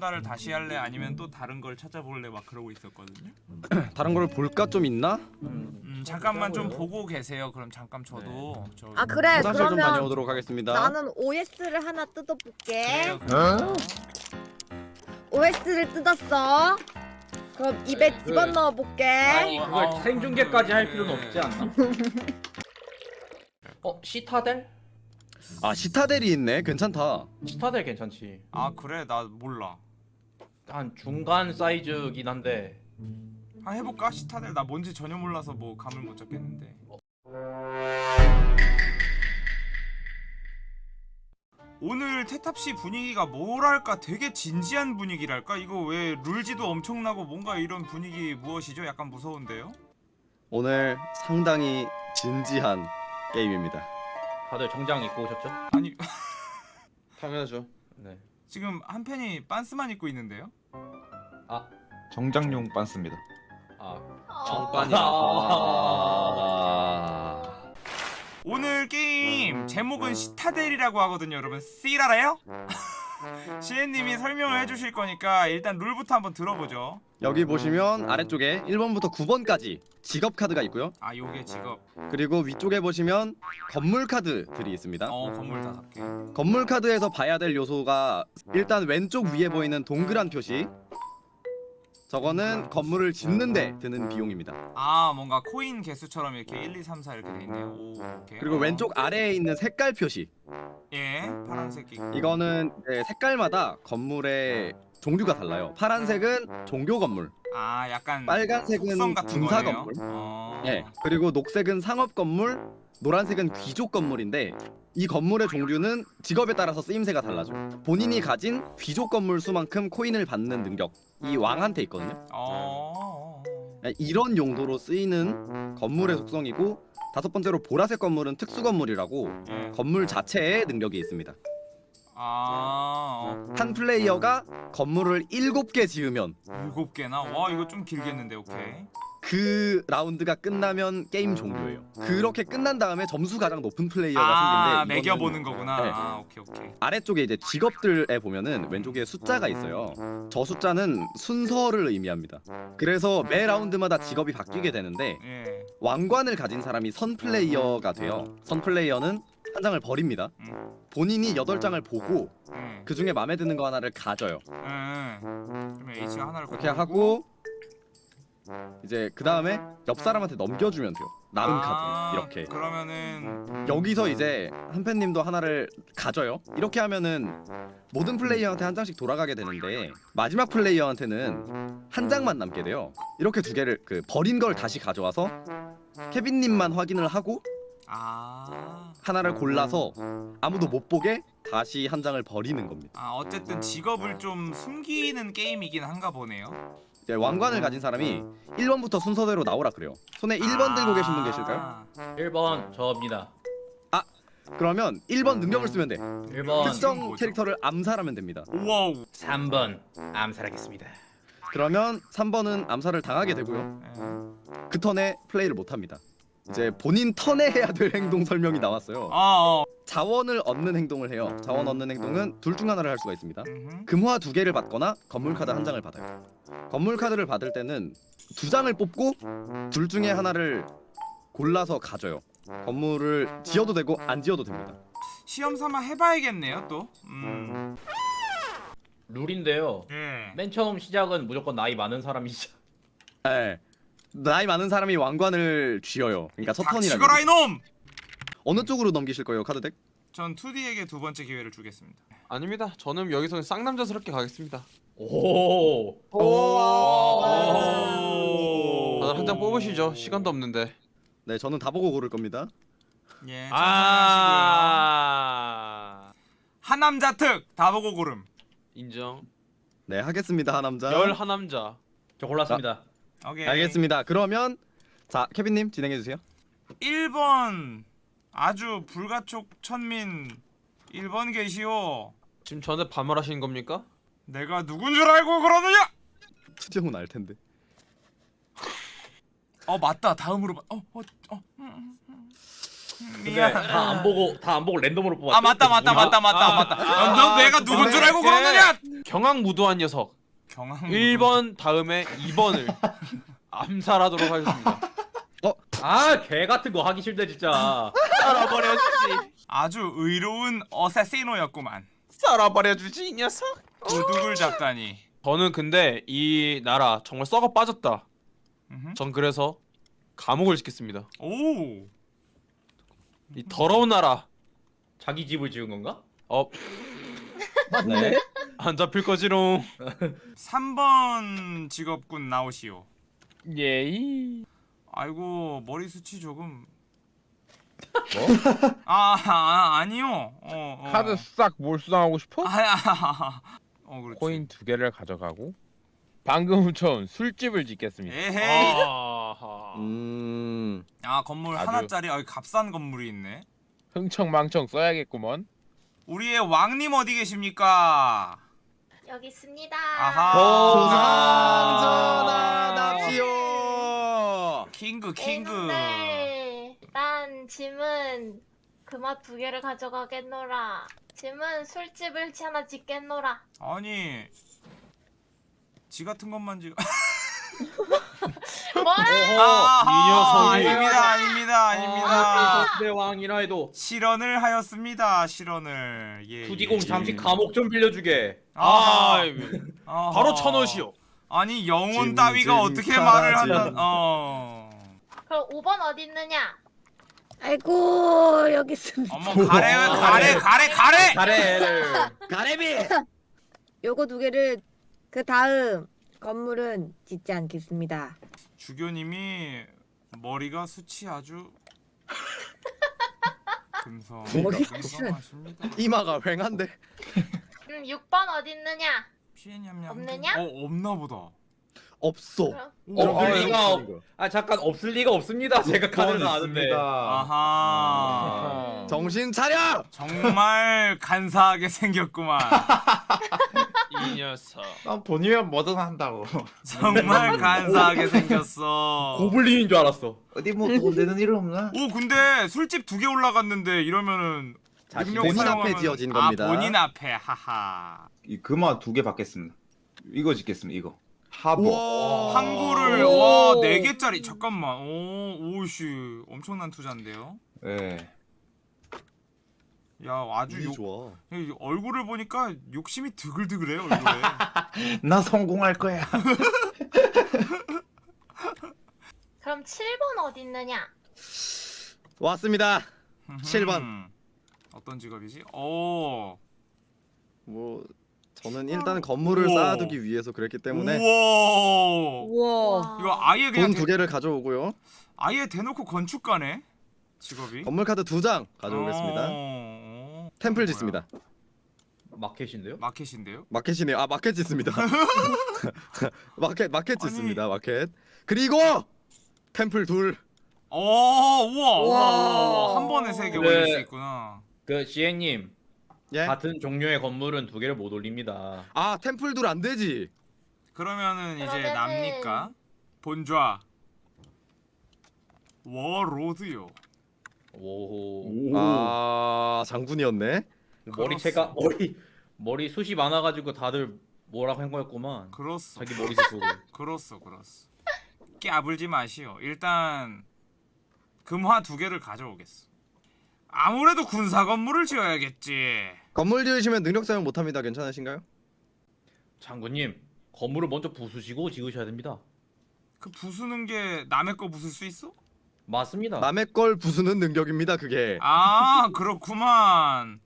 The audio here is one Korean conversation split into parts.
달을 다시 할래 아니면 또 다른 걸 찾아볼래 막 그러고 있었거든요. 다른 걸 볼까 좀 있나? 음 잠깐만 좀 보고 계세요. 그럼 잠깐 저도 저 아 그래 화장실 좀 그러면 다녀오도록 하겠습니다. 나는 OS를 하나 뜯어볼게 그래요. 그래요. OS를 뜯었어 그럼 입에 그- 집어넣어 볼게 아니 그걸 어, 생중계까지 할 그- 필요는 없지 않나? 어 시타델? 아 시타델이 있네. 괜찮다. 시타델 괜찮지. 아 그래 나 몰라. 한 중간 사이즈긴 한데 아 해볼까 시타델 나 뭔지 전혀 몰라서 뭐 감을 못 잡겠는데. 오늘 태탑시 분위기가 뭐랄까 되게 진지한 분위기랄까 이거 왜 룰지도 엄청나고 뭔가 이런 분위기 무엇이죠? 약간 무서운데요? 오늘 상당히 진지한 게임입니다. 다들 정장 입고 오셨죠? 아니 당연하죠. 네. 지금 한 팬이 빤스만 입고 있는데요? 아, 정장용 빤스입니다. 아, 정반이. 아. 아... 오늘 게임 제목은 시타델이라고 하거든요 여러분 씰 알아요? 시엔님이 설명을 해주실 거니까 일단 룰부터 한번 들어보죠 여기 보시면 아래쪽에 1번부터 9번까지 직업 카드가 있고요. 아 요게 직업 그리고 위쪽에 보시면 건물 카드들이 있습니다. 어 건물 다섯 개 건물 카드에서 봐야 될 요소가 일단 왼쪽 위에 보이는 동그란 표시 저거는 건물을 짓는데 드는 비용입니다. 아 뭔가 코인 개수처럼 이렇게 1, 2, 3, 4 이렇게 돼 있네요 오 오케이 그리고 어. 왼쪽 아래에 있는 색깔 표시 예 파란색 이거는 이제 색깔마다 건물의 종류가 달라요. 파란색은 종교 건물, 아 약간 빨간색은 군사 거네요? 건물. 어... 예. 그리고 녹색은 상업 건물, 노란색은 귀족 건물인데 이 건물의 종류는 직업에 따라서 쓰임새가 달라져요. 본인이 가진 귀족 건물 수만큼 코인을 받는 능력이 왕한테 있거든요. 어... 예, 이런 용도로 쓰이는 건물의 속성이고 다섯 번째로 보라색 건물은 특수 건물이라고 예. 건물 자체에 능력이 있습니다. 아... 어. 한 플레이어가 건물을 일곱 개 지으면 일곱 개나? 와 이거 좀 길겠는데 오케이 그 라운드가 끝나면 게임 종료예요. 그렇게 끝난 다음에 점수 가장 높은 플레이어가 아 승리인데 매겨보는 거구나 네. 아 오케이 오케이 아래쪽에 이제 직업들에 보면은 왼쪽에 숫자가 있어요. 저 숫자는 순서를 의미합니다. 그래서 매 라운드마다 직업이 바뀌게 되는데 예 왕관을 가진 사람이 선 플레이어가 돼요. 선 플레이어는 한 장을 버립니다. 음. 본인이 여덟 장을 보고 예. 그 중에 마음에 드는 거 하나를 가져요. 예. 그러면 H가 하나를 그렇게. 하고 이제 그 다음에 옆 사람한테 넘겨주면 돼요. 남은 아, 카드 이렇게. 그러면은 여기서 이제 한팬님도 하나를 가져요. 이렇게 하면은 모든 플레이어한테 한 장씩 돌아가게 되는데 마지막 플레이어한테는 한 장만 남게 돼요. 이렇게 두 개를 그 버린 걸 다시 가져와서 케빈님만 확인을 하고 아, 하나를 골라서 아무도 못 보게 다시 한 장을 버리는 겁니다. 아 어쨌든 직업을 좀 숨기는 게임이긴 한가 보네요. 이제 왕관을 가진 사람이 1번부터 순서대로 나오라 그래요. 손에 1번 들고 계신 분 계실까요? 아, 1번 저입니다. 그러면 1번 능력을 쓰면 돼. 1번 특정? 캐릭터를 암살하면 됩니다. 우와우. 3번 암살하겠습니다. 그러면 3번은 암살을 당하게 되고요. 예. 그 턴에 플레이를 못 합니다. 이제 본인 턴에 해야 될 행동 설명이 나왔어요. 아, 어. 자원을 얻는 행동을 해요. 자원 얻는 행동은 둘 중 하나를 할 수가 있습니다. 금화 두 개를 받거나 건물 카드 한 장을 받아요. 건물 카드를 받을 때는 두 장을 뽑고 둘 중에 하나를 골라서 가져요. 건물을 지어도 되고 안 지어도 됩니다. 시험 삼아 해봐야겠네요 또. 음. 룰인데요. 예. 맨 처음 시작은 무조건 나이 많은 사람이 시작. 예. 나이 많은 사람이 왕관을 쥐어요. 그러니까 첫 턴이라. 닥치거라 이놈. 어느 쪽으로 넘기실 거예요, 카드덱? 전 2D에게 두 번째 기회를 주겠습니다. 아닙니다. 저는 여기서 쌍남자스럽게 가겠습니다. 오. 오. 다들 한 장 뽑으시죠. 시간도 없는데. 네, 저는 다 보고 고를 겁니다. 예. 아. 아. 하남자 특 다 보고 고름. 인정. 네, 하겠습니다, 하남자. 열 하남자. 저 골랐습니다. 오케이. 알겠습니다. 그러면 자, 케빈님 진행해 주세요. 1번 아주 불가촉 천민 1번 계시오. 지금 저한테 반말하시는 겁니까? 내가 누군 줄 알고 그러느냐? 투정은 알 텐데. 어 맞다 다음으로 봐. 어어 어. 음, 음, 음. 근데 미안. 다 안 보고 다 안 보고 랜덤으로 뽑았어. 아 맞다 맞다 맞다 맞다 아, 맞다. 아, 너 내가 누군 줄 알고 그러느냐? 경악 무도한 녀석. 경황. 1번 다음에 2번을 암살하도록 하겠습니다. 아, 개 같은 거 하기 싫다 진짜. 썰어버려 주지. 아주 의로운 어세시노였구만. 썰어버려 주지 이 녀석. 도둑을 잡다니. 저는 근데 이 나라 정말 썩어 빠졌다. 음흠. 전 그래서 감옥을 짓겠습니다. 오. 이 더러운 나라. 자기 집을 지은 건가? 어, 네. 안 잡힐 거지롱. 3번 직업군 나오시오. 예이. 아이고 머리 숱이 조금. 뭐? 아, 아 아니요. 어, 어. 카드 싹 몰수당하고 싶어? 아, 아, 아, 어 그렇지. 코인 두 개를 가져가고 방금 훔쳐온 술집을 짓겠습니다. 에헤이. 아하. 음. 아 건물 아주- 하나짜리 아 값싼 건물이 있네. 흥청망청 써야겠구먼. 우리의 왕님 어디 계십니까? 여기 있습니다. 아하. 소상전하답시오. 킹그 네, 킹그. 난 짐은 그맛 두 개를 가져가겠노라. 짐은 술집을 하나 짓겠노라. 아니 지 같은 것만 지. 뭐라? 이 녀석이. 아닙니다 아닙니다 아닙니다. 내 왕이라 해도 실언을 하였습니다 실언을. 예. 투디공 예. 잠시 감옥 좀 빌려주게. 아, 아하. 바로 천옷이요. 아니 영혼 짐, 따위가 짐, 어떻게 말을 짐. 한다. 어. 그럼 5번 어디 있느냐? 아이고 여기 있습니다. 어머 가래 가래 가래 가래. 잘해. 가래비. 요거 두 개를 그 다음 건물은 짓지 않겠습니다. 주교님이 머리가 숱이 아주 금성 머리 금성하십니다. 이마가 휑한데. 음, 6번 어디 있느냐? 피해냠냠. 없느냐? 어 없나 보다. 없어. 그럼 없을 아, 리가 없. 아 잠깐 없을 리가 없습니다. 제가 카드를 아는데. 아하. 정신 차려. 정말 간사하게 생겼구만. 이 녀석. 난 돈이면 뭐든 한다고. 정말 간사하게 생겼어. 고블린인 줄 알았어. 어디 뭐돈 되는 일 없나? 오 근데 술집 두 개 올라갔는데 이러면은 자신 본인 사용하면- 앞에 지어진 아, 겁니다. 본인 앞에 하하. 이 금화 두 개 받겠습니다. 이거 짓겠습니다. 이거 하보. 항구를 오. 와네 개짜리 잠깐만. 오 오씨 엄청난 투자인데요. 예. 야 아주 욕, 좋아. 이 얼굴을 보니까 욕심이 드글드글해요 얼굴에. 나 성공할 거야. 그럼 7번 어디 있느냐? 왔습니다. 7번. 음, 어떤 직업이지? 오. 뭐 저는 일단 건물을 우와. 쌓아두기 위해서 그랬기 때문에 우와. 우와. 이거 아예 그냥 돈 대, 두 개를 가져오고요. 아예 대놓고 건축가네. 직업이. 건물 카드 두 장 가져오겠습니다. 어, temple? 짓습니다. 마켓인데요? 마켓인데요? 마켓이네요. 아 마켓 짓습니다. 마켓 마켓 아니. 짓습니다. 마켓. 그리고 템플 둘. 오, 우와, 우와, 우와. 한 번에 세개 그래. 올릴 수 있구나. 그 지혜님 예? 같은 종류의 건물은 두 개를 못 올립니다. 아 temple 둘 안 되지. 그러면은 이제 납니까? 본좌. 워로드요. 오. 아 장군이었네. 머리채가 머리 머리 숱이 많아가지고 다들 뭐라고 한 거였구만. 그렇소. 자기 머리 숱으로. 그렇소, 그렇소. 깨불지 마시오. 일단 금화 두 개를 가져오겠어. 아무래도 군사 건물을 지어야겠지. 건물 지으시면 능력 사용 못합니다. 괜찮으신가요? 장군님 건물을 먼저 부수시고 지으셔야 됩니다. 그 부수는 게 남의 거 부술 수 있어? 맞습니다. 남의 걸 부수는 능력입니다. 그게. 아 그렇구만.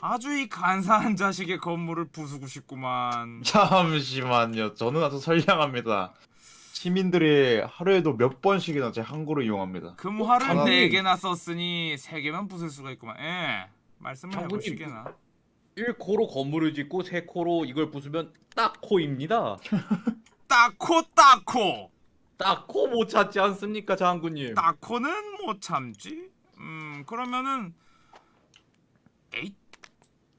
아주 이 간사한 자식의 건물을 부수고 싶구만. 잠시만요. 저는 아주 선량합니다. 시민들이 하루에도 몇 번씩이나 제 항구를 이용합니다. 금화를 장군님. 네 개나 썼으니 세 개만 부술 수가 있구만. 예. 말씀을. 해보시게나. 1코로 건물을 짓고 3코로 이걸 부수면 딱 코입니다. 따코 따코. 딱코 못 참지 않습니까, 장군님? 따코는 못 참지. 음 그러면은 에잇.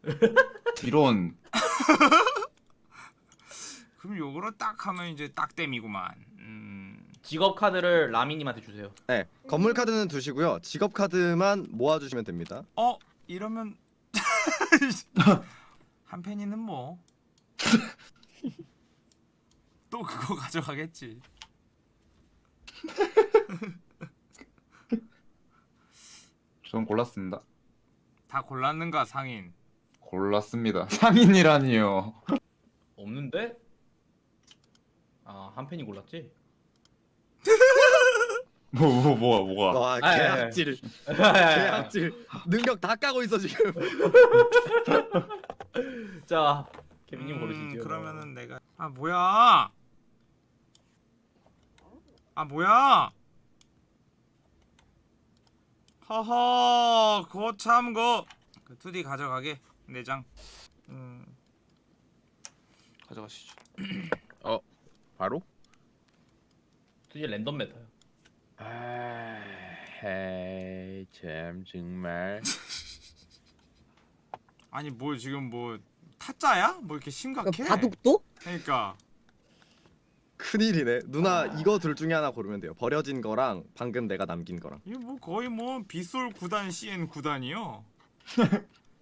이런 그럼 요거를 딱 하면 이제 딱땜이구만. 음. 직업 카드를 라미님한테 주세요. 네, 건물 카드는 두시고요. 직업 카드만 모아주시면 됩니다. 어 이러면 한 팬이는 뭐 또 그거 가져가겠지. 저는 골랐습니다. 다 골랐는가 상인? 골랐습니다. 상인이라니요. 없는데? 아, 한 팬이 골랐지? 뭐, 뭐, 뭐가, 뭐가. 와, 아, 예, 예. 개악질. 개악질. 능력 다 까고 있어 지금. 자, 케빈님 음, 고르시죠. 그러면은 내가 아 뭐야? 아 뭐야? 허허 거참 거. 그 2D 가져가게 내장. 음 가져가시죠. 바로? 이제 랜덤 메타요. 아, 헤이, 참 정말. 아니 뭐 지금 뭐 타짜야? 뭐 이렇게 심각해? 바둑도? 그러니까 큰일이네. 누나 이거 둘 중에 하나 고르면 돼요. 버려진 거랑 방금 내가 남긴 거랑. 이게 뭐 거의 뭐 빗솔 9단 CN 9단이요.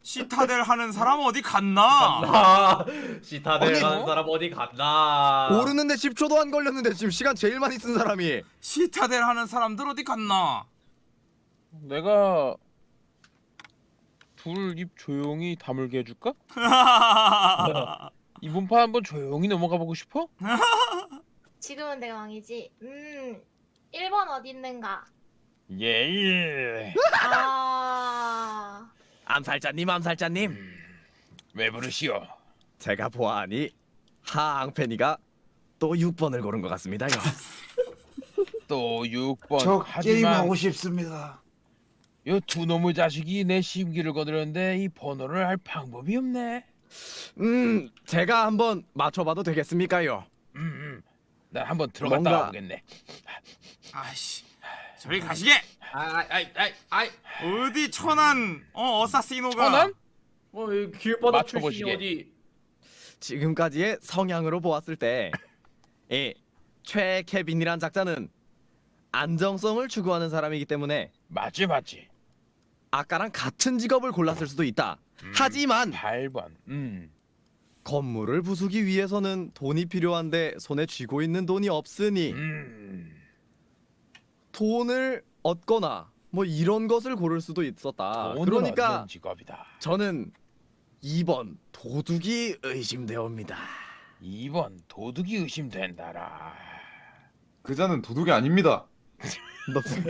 시타델 하는 사람 어디 갔나? 아, 시타델 아니, 가는 뭐? 사람 어디 갔나? 모르는데 10초도 안 걸렸는데 지금 시간 제일 많이 쓴 사람이. 시타델 하는 사람들 어디 갔나? 내가 둘 입 조용히 다물게 해줄까? 이번 판 한번 조용히 넘어가 보고 싶어? 지금은 내가 왕이지. 음, 1번 어디 있는가? 예, 예. 아, 암살자님, 암살자님. 왜 부르시오? 제가 보아하니 하앙팬이가 또 6번을 고른 것 같습니다요. 또 6번 저 하지만 게임하고 싶습니다. 요두 놈의 자식이 내 심기를 거두려는데 이 번호를 할 방법이 없네. 음, 제가 한번 맞춰봐도 되겠습니까요? 음, 음. 나 한번 들어갔다 뭔가- 와보겠네. 아이씨 저리 가시게 아이, 아이, 아이. 어디 천안 어 어사시노가 천안? 뭐 길바닥 맞춰보시게. 출신이 어디? 지금까지의 성향으로 보았을 때, 이 최케빈이란 작자는 안정성을 추구하는 사람이기 때문에 맞지 맞지. 아까랑 같은 직업을 골랐을 수도 있다. 음. 하지만 8번. 음. 건물을 부수기 위해서는 돈이 필요한데 손에 쥐고 있는 돈이 없으니 음. 돈을 얻거나 뭐 이런 것을 고를 수도 있었다. 그러니까. 저는 2번 도둑이 의심되옵니다. 2번 도둑이 의심된다라. 그자는 도둑이 아닙니다.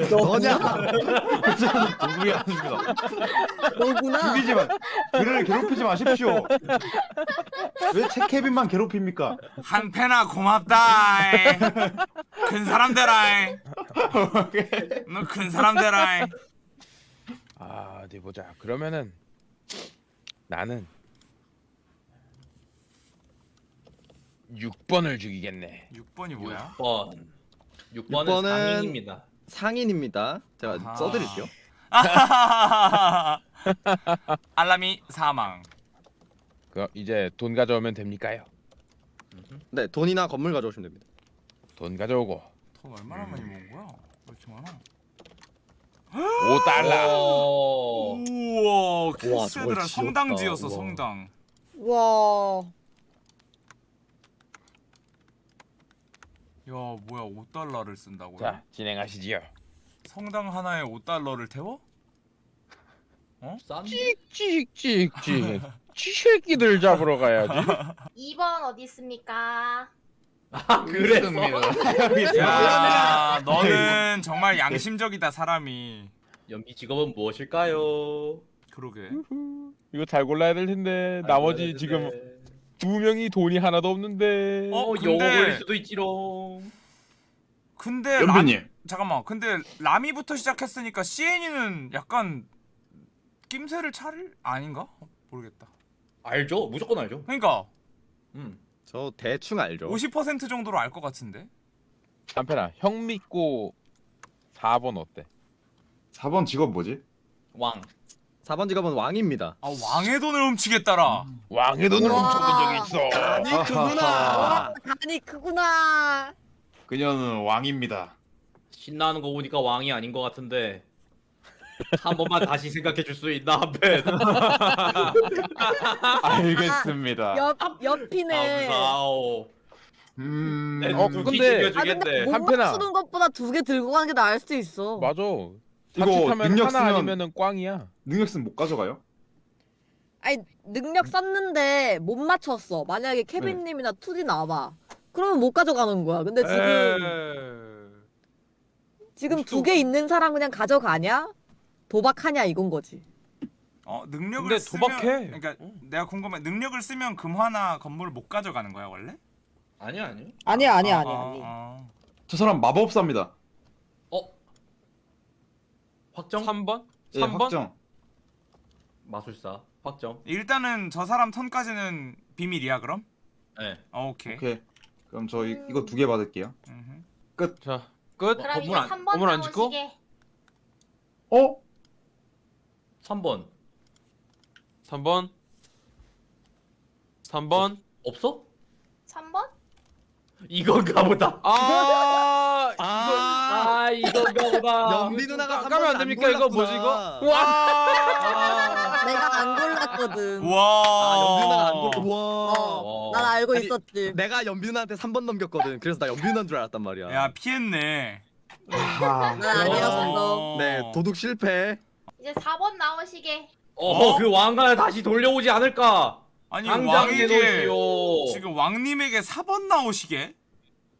너 너냐? 도둑이 아닙니다. 너구나. 죽이지만 그를 괴롭히지 마십시오. 왜 채케빈만 괴롭힙니까? 한 패나 고맙다 큰 사람 되라 너큰 사람 되라 아, 어디 보자. 그러면은 나는 6번을 죽이겠네. 6번이 뭐야? 6번. 6번은 육번은- 상인입니다. 상인입니다. 제가 아하. 써드릴게요. 알람이 사망 그 이제 돈 가져오면 됩니까요? 네, 돈이나 건물 가져오시면 됩니다. 돈 가져오고 돈 얼마나 많이 모은 거야? 왜 이렇게 많아? 5달러. 오. 우와 지었다. 성당 지었어. 성당 와. 야 뭐야 5달러를 쓴다고요? 자, 진행하시지요. 성당 하나에 5달러를 태워? 싼데? 찍찍찍찍. 쥐새끼들 잡으러 가야지. 2번 어디 있습니까? 아, 그래서. 야 너는 정말 양심적이다 사람이 연비 직업은 무엇일까요? 그러게 이거 잘 골라야 될 텐데 나머지 지금 두 명이 돈이 하나도 없는데. 어? 어, 근데- 영어 걸릴 수도 있지롱. 근데 연비님. 람... 잠깐만 근데 라미부터 시작했으니까 CN이는 약간 낌새를 차릴 아닌가? 모르겠다 알죠? 무조건 알죠. 그러니까 음. 저 대충 알죠. 50% 정도로 알 것 같은데 한편아, 형 믿고 4번 어때? 4번 직업 뭐지? 왕. 4번 직업은 왕입니다. 아 왕의 돈을 훔치겠다라 왕의 돈을 우와. 훔쳐본 적이 있어. 아니 그구나. 간이 크구나. 그녀는 왕입니다. 신나는 거 보니까 왕이 아닌 것 같은데 한 번만 다시 생각해 줄 수 있나 한팬 알겠습니다. 옆 옆이네. 아우 음. 내 어, 근데- 아 근데 못 한편아. 맞추는 것보다 두 개 들고 가는 게 나을 수도 있어. 맞아. 이거 능력 하나 쓰면- 아니면은 꽝이야. 능력 쓰면 못 가져가요? 아니 능력 썼는데 못 맞췄어. 만약에 케빈님이나 투디 나와. 그러면 못 가져가는 거야. 근데 지금 지금 두 개 있는 사람 그냥 가져가냐? 도박하냐 이건 거지. 어 능력을 근데 쓰면 도박해. 그러니까 내가 궁금해 능력을 쓰면 금화나 건물을 못 가져가는 거야 원래? 아니야 아니야 아니야 아니야 아, 아니야 아, 아니. 아. 저 사람 마법사입니다. 어 확정 3번? 예, 3번? 확정. 마술사 확정 일단은 저 사람 턴까지는 비밀이야 그럼? 네 어, 오케이. 오케이. 그럼 저 이- 이거 두 개 받을게요. 음흠. 자, 끝. 그럼 이제 건물 안- 3번 건물 안 짓고? 나오시게. 어? 3번 3번. 3번. 없어? 3번? 이건가 보다 아, 아, 아 이건가 보다 연비 누나가 까- 까면 안 됩니까? 이거 뭐지, 이거? 와 내가 안 골랐거든. 와. 아, 연비 누나가 안 골. 와. 어, 난 알고 아니, 있었지. 내가 연비 누나한테 3번 넘겼거든. 그래서 나 연비 누나인 줄 알았단 말이야. 야 피했네. 아, 난 아니었어. 네, 도둑 실패. 이제 4번 나오시게. 어, 그 왕관을 다시 돌려오지 않을까? 아니 당장 왕에게 내놓으시오. 지금 왕님에게 4번 나오시게?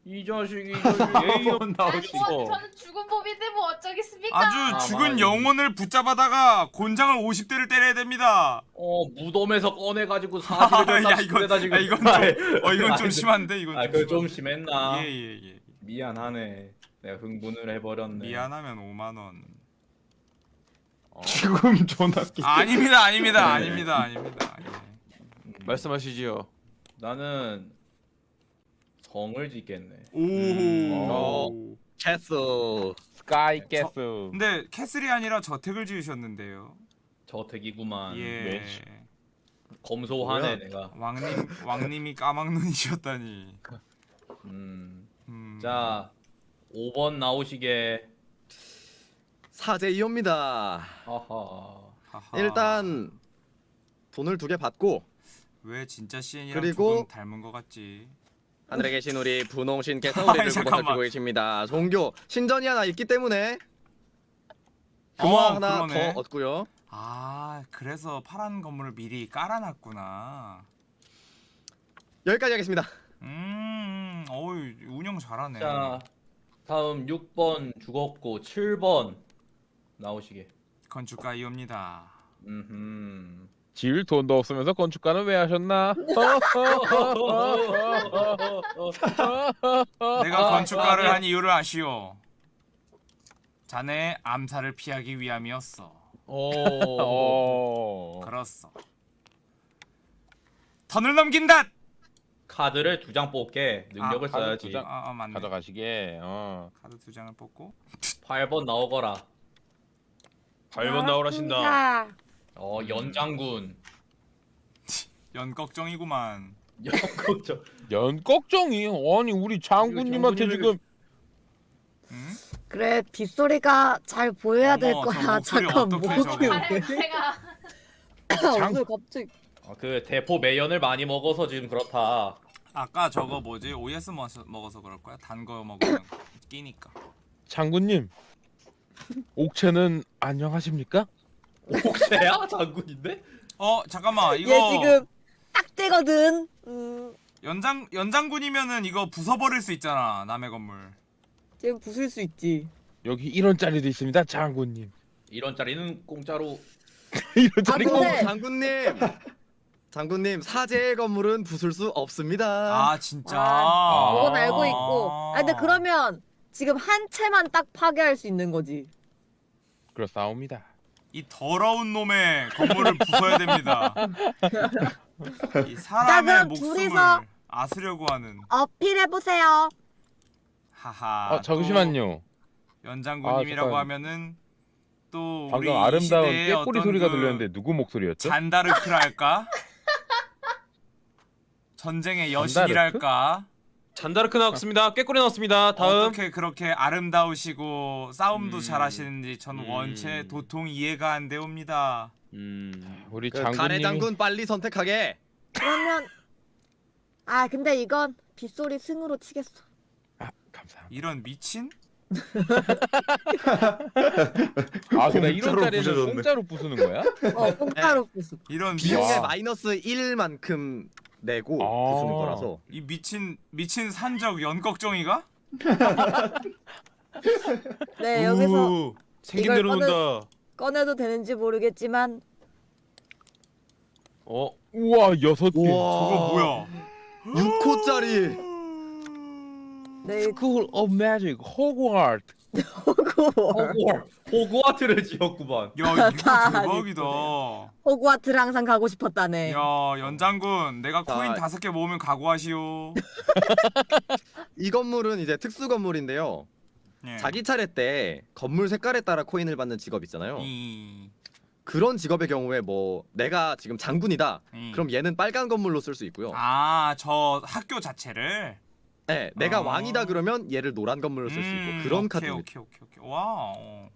이 자식이 이 자식이 예의 없- 한번 아니 나오시고. 뭐 저는 죽은 법인데 뭐 어쩌겠습니까? 아주 아, 죽은 맞아. 영혼을 붙잡아다가 곤장을 50대를 때려야 됩니다. 어 무덤에서 꺼내가지고 사지를 야, 갖다 이건- 집에다 지금. 야, 이건 좀- 어 이건 좀 심한데 이건 아 좀 좀. 심했나? 예예 예, 예. 미안하네. 내가 흥분을 해버렸네. 미안하면 5만 원. 지금 전화기. 아, 아닙니다 아닙니다 네. 아닙니다 아닙니다. 예. 말씀하시지요. 나는 성을 짓겠네. 오. 음. castle. 스카이 저- castle. 근데 castle이 아니라 저택을 지으셨는데요. 저택이구만. 예. 네. 검소하네 뭐야? 내가. 왕님 왕님이 까막눈이셨다니. 음. 음. 자 5번 나오시게. 사제 이호입니다. 하하. 하하. 일단 돈을 두 개 받고 왜 진짜 CN이랑 그리고- 조금 닮은 것 같지? 하늘에 계신 우리 분홍신께서 아이, 우리를. 구원해주고 계십니다. 종교 신전이 하나 있기 때문에 금화 어, 하나 그러네. 더 얻고요. 아 그래서 파란 건물을 미리 깔아놨구나. 여기까지 하겠습니다. 음, 어우 운영 잘하네. 자 다음 6번 죽었고 7번 나오시게. 건축가 이옵니다. 음. 지을 돈도 없으면서 건축가는 왜 하셨나? 내가 아, 건축가를 아, 한 이유를 아시오. 자네 암살을 피하기 위함이었어. 어. 그렇소. 턴을 넘긴다. 카드를 두 장 뽑게 능력을 아, 카드 써야지. 두 장. 아, 아 맞네. 가져가시게. 어. 카드 두 장을 뽑고 8번 나오거라. 8번 나오라신다. 어 연장군. 연꺽정이구만. 연극적. 연꺽정이 아니 우리 장군님한테 지금 응? 그래 빗소리가 잘 보여야 될 어머, 저 거야. 목소리 잠깐 어떡해, 목이. 왜? 제가 오늘 갑자기 어, 그 대포 매연을 많이 먹어서 지금 그렇다. 아까 저거 뭐지? OS 먹어서, 먹어서 그럴 거야? 단 거 먹으면 끼니까. 장군님 옥체는 안녕하십니까? 옥새야 장군인데? 어 잠깐만 이거 얘 지금 딱 되거든. 음, 연장 연장군이면은 이거 부숴버릴 수 있잖아 남의 건물. 지금 부술 수 있지. 여기 1원짜리도 있습니다 장군님 이런 짜리는 공짜로 1원짜리 아, 근데- 장군님. 장군님 사제의 건물은 부술 수 없습니다. 아 진짜. 아, 그건 아. 알고 있고. 아 근데 그러면 지금 한 채만 딱 파괴할 수 있는 거지. 그렇사옵니다 이 더러운 놈의 건물을 부숴야 됩니다. 이 사람의 목숨을 아스려고 하는. 어필해 보세요. 하하. 아 잠시만요 또 연장군님이라고 아, 하면은 또 우리 방금 이 아름다운 어떤 소리가 그 들렸는데 누구 목소리였죠? 잔다르크랄까? 전쟁의? 여신이랄까? 잔다르크 나왔습니다. 꾀꼬리 나왔습니다. 다음. 어떻게 그렇게 아름다우시고 싸움도 음. 잘하시는지 저는 음. 원체 도통 이해가 안 되옵니다. 음. 우리 그 가래 장군님이 장군 빨리 선택하게. 그러면 아 근데 이건 빗소리 승으로 치겠어. 아, 감사합니다. 이런 미친? 아 근데 이런 공짜로 부수는 거야? 어 공짜로 부수. 이런 비용의 미친? 마이너스 1만큼 내고 아. 부수는 거라서. 이 미친 미친 산적 연꺽정이가? 네 여기서 우, 생긴 대로 꺼내- 논다. 꺼내 도 되는지 모르겠지만 어. 우와 여섯 개. 저거 뭐야? 6호짜리. 네 School of Magic, Hogwarts. 호구 호구 호구와트를 지었구만. 야 이거 다 대박이다. 호구와트를 항상 가고 싶었다네. 야 연장군 내가 코인 자. 다섯 개 모으면 각오하시오. 이 건물은 이제 특수 건물인데요. 예. 자기 차례 때 건물 색깔에 따라 코인을 받는 직업 있잖아요. 이, 그런 직업의 경우에 뭐 내가 지금 장군이다. 이. 그럼 얘는 빨간 건물로 쓸 수 있고요. 아 저 학교 자체를 네, 내가 아. 왕이다 그러면 얘를 노란 건물로 쓸 수 있고 음, 그런 카드입니다. 오케이 오케이 오케이. 와. 어.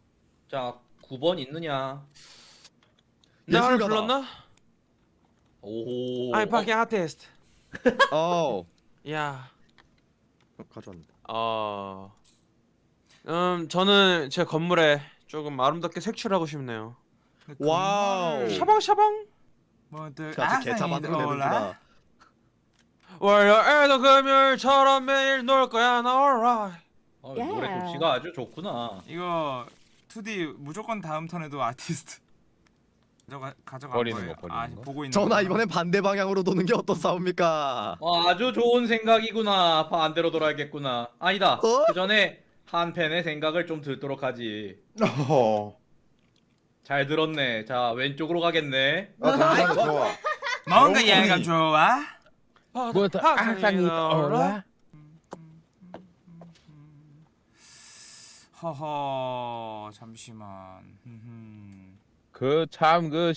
자 9번 있느냐? 나 하나 예술가다. 불렀나? 오. 아이 파킹 아티스트. 어, 야. 어, 가져왔는데. 어. 음 저는 제 건물에 조금 아름답게 색칠하고 싶네요. wow. 샤방샤방. 뭐들 자, 개차 되는구나. 월요일도 금요일처럼 매일 놀 거야 나 alright. 어, 예. 노래 솜씨가 아주 좋구나. 이거 2D 무조건 다음 턴에도 아티스트 가져가 버리는 거예요. 거, 버리는 아, 거? 보고 있는 거구나. 이번엔 반대 방향으로 도는 게 어떻사옵니까? 어, 아주 좋은 생각이구나. 반대로 돌아야겠구나. 아니다. 어? 그 전에 한 팬의 생각을 좀 듣도록 하지. 어. 잘 들었네. 자 왼쪽으로 가겠네. 아 좋아. 뭔가 영혼이. 얘가 좋아? 뭐다 항상 올라. 허허 잠시만. 그 참 그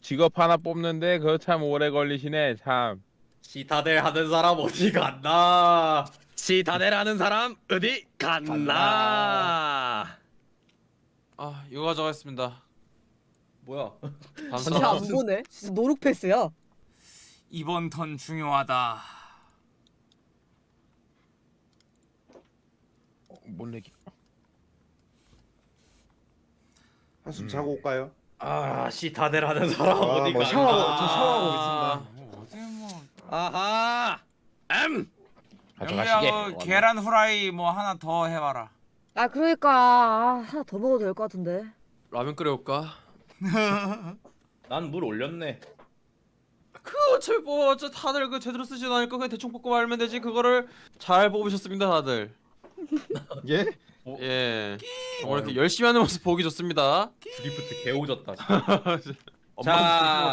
직업 하나 뽑는데 그 참 오래 걸리시네 참. 시타델 하는 사람 어디 갔나? 시타델 하는 사람 어디 갔나? 아 이거 가져가겠습니다. 뭐야? 진짜. 안 보네. 진짜 노룩 패스야. 이번 턴 중요하다. 어, 못 내기. 한숨 자고 올까요? 아 시타델 하는 사람 아, 어디 뭐? 샤워하고- 저 샤워하고 아, 뭐 어디 뭐 아하. M. 가져가시게. 영리하고 계란 후라이 뭐 하나 더 해봐라. 아 그러니까 아, 하나 더 먹어도 될 것 같은데. 라면 끓여올까? 난 물 올렸네. 그 어차피 뭐 어차 다들 그 제대로 쓰지도 않을 거 그냥 대충 뽑고 말면 되지 그거를 잘 뽑으셨습니다 다들. 예? 예. 정말 이렇게 열심히 하는 모습 보기 좋습니다. 드리프트 개오졌다.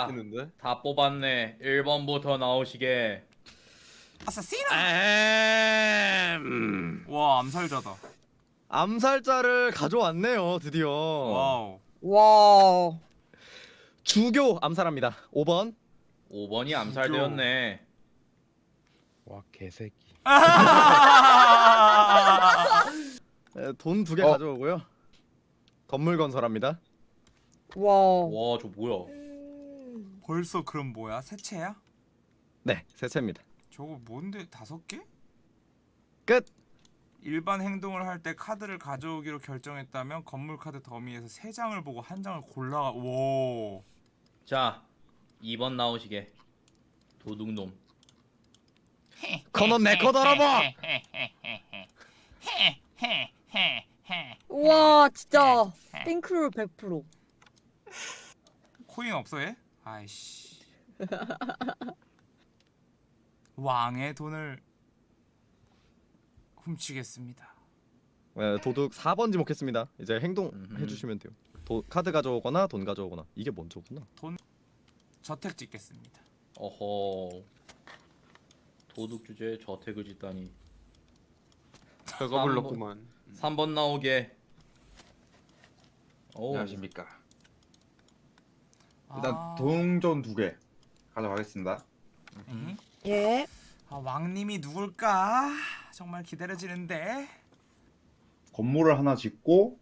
했는데. 다 뽑았네. 1번부터 나오시게. Assassin아. M. 와 암살자다. 암살자를 가져왔네요, 드디어. wow. 와. 주교 암살합니다. 5번. 5번이 암살되었네. 와 개새끼. 돈 두 개 어. 가져오고요. 건물 건설합니다. 와. 와, 저 뭐야? 벌써 그럼 뭐야? 새채야? 네, 세채입니다. 저거 뭔데 다섯 개? 끝. 일반 행동을 할 때 카드를 가져오기로 결정했다면 건물 카드 더미에서 세 장을 보고 한 장을 골라. 오. 자, 2번 나오시게. 도둑놈. 그놈 내거 돌아봐. 와 진짜 핑크롤 100%. 코인 없어 얘? 아이씨. 왕의 돈을 훔치겠습니다. 네, 도둑 4번 지목했습니다. 이제 행동 음흠. 해주시면 돼요. 도, 카드 가져오거나 돈 가져오거나 이게 먼저구나. 저택 짓겠습니다. 어허. 도둑 주제에 저택을 짓다니. 별거 불렀구만. 3번 나오게. 오. 안녕하십니까. 일단 아. 동전 두 개 가져가겠습니다. 음. 예. 아, 왕님이 누굴까? 정말 기다려지는데. 건물을 하나 짓고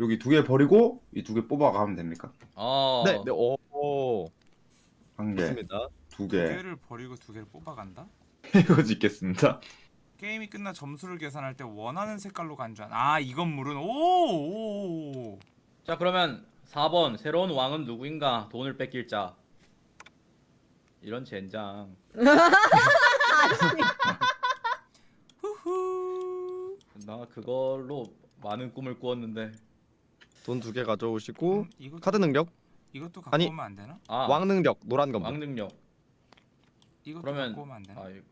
여기 두 개 버리고 이 두 개 뽑아가면 됩니까? 어. 네, 네, 오, 오 한 개, 좋습니다. 두 두 개. 개를 버리고 두 개를 뽑아간다. 이거 짓겠습니다. 게임이 끝나 점수를 계산할 때 원하는 색깔로 간주한. 아, 이 건물은 오. 오. 오. 자 그러면 4번 새로운 왕은 누구인가? 돈을 뺏길 자. 이런 젠장. 후후. 나 그걸로 많은 꿈을 꾸었는데. 돈 두 개 가져오시고 음, 이거 카드 능력, 이것도 갖고 아니. 오면 안 되나? 아 왕 능력, 노란 건물. 왕 능력. 이것도 그러면 갖고 오면 안 되나? 아, 이거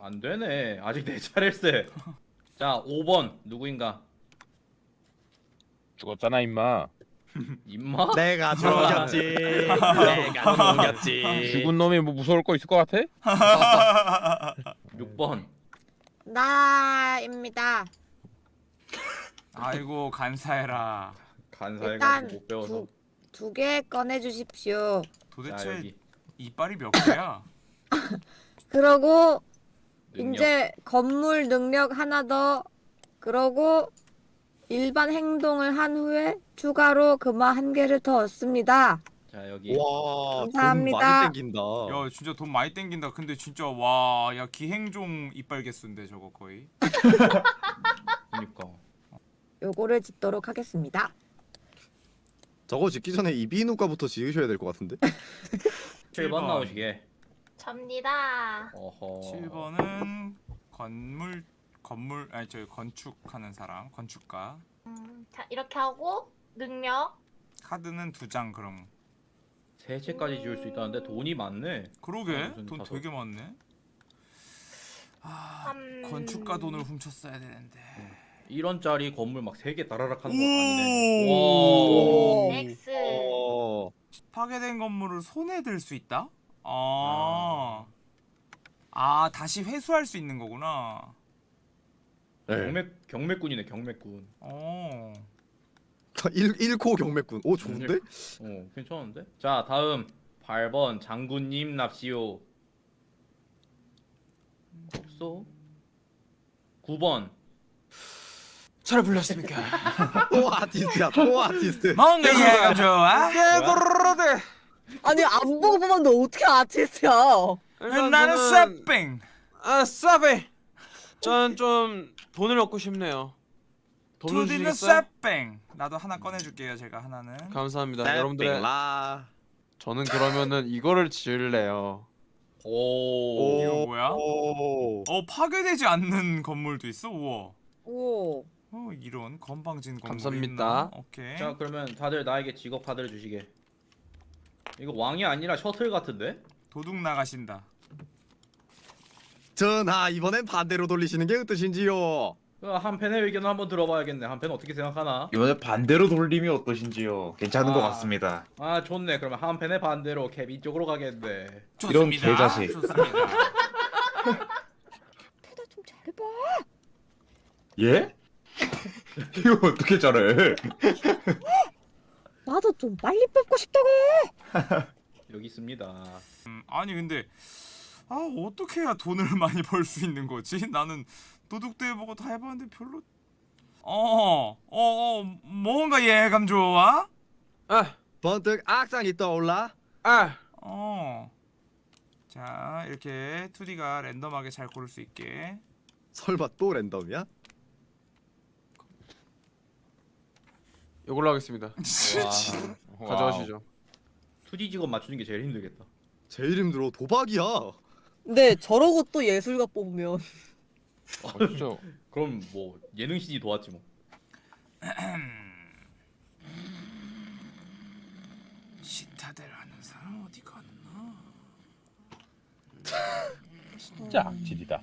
안 되네. 아직 내 차례일세. 자 5번 누구인가? 죽었잖아 임마. 임마? 내가 죽였지. 내가 죽였지. 죽은 놈이 뭐 무서울 거 있을 것 같아? 6번. 나입니다. 아이고 간사해라. 간사해가지고 일단 못 배워서. 두 개 꺼내 주십시오. 자 도대체 여기 이빨이 몇 개야? 그러고 능력. 이제 건물 능력 하나 더 그러고 일반 행동을 한 후에 추가로 금화 한 개를 더 얻습니다. 자 여기. 와, 돈 감사합니다. 많이 땡긴다. 야 진짜 돈 많이 땡긴다. 근데 진짜 와, 야 기행종 이빨 개수인데 저거 거의. 그니까. 요거를 짓도록 하겠습니다. 저거 짓기 전에 이비인후과부터 지으셔야 될 것 같은데. 7번 나오시게. 접니다. 어허. 7번은 건물 건물 아니 저 건축하는 사람 건축가 음, 자 이렇게 하고 능력. 카드는 두 장 그럼 세 채까지 지을 수 있다는데 돈이 많네. 그러게 무슨 돈 다섯. 되게 많네 아 음. 건축가 돈을 훔쳤어야 되는데 1원짜리 건물 막세개 따라락 하는 거 오. 아니네. 와. 오. X. 어, 파괴된 건물을 손에 들 수 있다? 아. 아 다시 회수할 수 있는 거구나 네. 경매 경매꾼이네 경매꾼. 어 1 1코 경매꾼. 오 좋은데? 어 괜찮은데? 자 다음 8번 장군님 납시오. 없어. 9번 잘 불렀습니까? 또 아티스트야. 또 아티스트. 뭔가 이해가 좋아? 깨돌아대. 아니 안 보고 보면 너 어떻게 아티스트야? 나는 쇠빙 아 싸베. 저는 좀 돈을 얻고 싶네요. 주시겠어요? 쇠빙 나도 하나 꺼내줄게요 제가 하나는 감사합니다. 여러분들의 라. 저는 그러면은 이거를 지을래요. 오. 이거 뭐야? 오. 어 파괴되지 않는 건물도 있어? 우와 오. 어 이런 건방진 건물 감사합니다. 오케이 자 그러면 다들 나에게 직업 카드를 주시게. 이거 왕이 아니라 셔틀 같은데? 도둑 나가신다 전하 이번엔 반대로 돌리시는 게 어떠신지요? 그 한팬의 의견을 한번 들어봐야겠네. 한 팬 어떻게 생각하나? 이번에 반대로 돌림이 어떠신지요? 괜찮은 것 아. 같습니다. 아 좋네. 그러면 한 팬의 반대로 케빈 쪽으로 가겠네. 이런 개자식. 좋습니다 패다 좀 잘 봐. 예? 이거 어떻게 잘해? 나도 좀 빨리 뽑고 싶다고. 여기 있습니다. 음, 아니 근데 아 어떻게 해야 돈을 많이 벌 수 있는 거지? 나는 도둑도 해보고 다 해봤는데 별로 어어어 어, 뭔가 예감 좋아? 아, 번뜩 악상이 떠올라. 아, 어. 자 이렇게 2D가 랜덤하게 잘 고를 수 있게 설마 또 랜덤이야? 이걸로 하겠습니다. 와. 가져가시죠. 2D 직업 맞추는 게 제일 힘들겠다. 제일 힘들어 도박이야. 근데 저러고 또 예술가 뽑으면 아, 진짜 그럼 뭐 예능 CD 도왔지 뭐. 시타델 하는 사람 어디 갔나? 진짜 악질이다.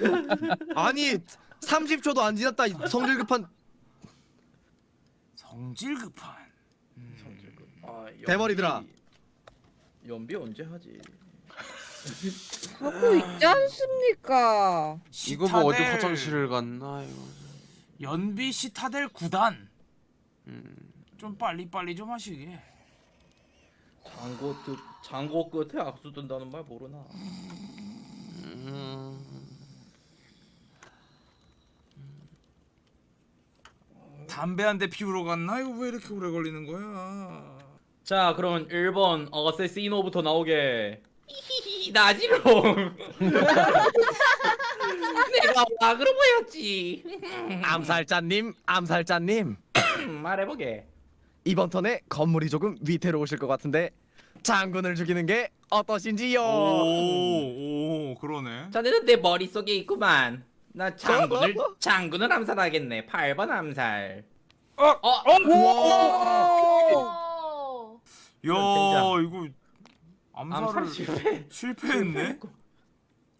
아니 30초도 안 지났다 이 성질 급한 성질 급한 음. 아, 연비- 대머리들아. 연비 언제 하지? 하고 있지 않습니까? 이거 뭐 어디 시타델 화장실을 갔나 이거. 연비 시타델 9단 음. 좀 빨리 빨리 좀 하시게 장고 뜻 장고 끝에 악수 든다는 말 모르나? 담배 한 대 피우러 갔나? 이거 왜 이렇게 오래 걸리는 거야? 자 그러면 1번 어세시노부터 나오게 히히히 나지롱 내가 와그로 보였지 암살자님, 암살자님. 음, 말해보게 이번 턴에 건물이 조금 위태로우실 것 같은데 장군을 죽이는 게 어떠신지요? 오, 오, 그러네. 자네는 내 머릿속에 있구만 나 장군을 장군을 암살하겠네 8번 암살 어? 어? 오. 야, 젠장. 이거 암살을 암살 실패 실패했네.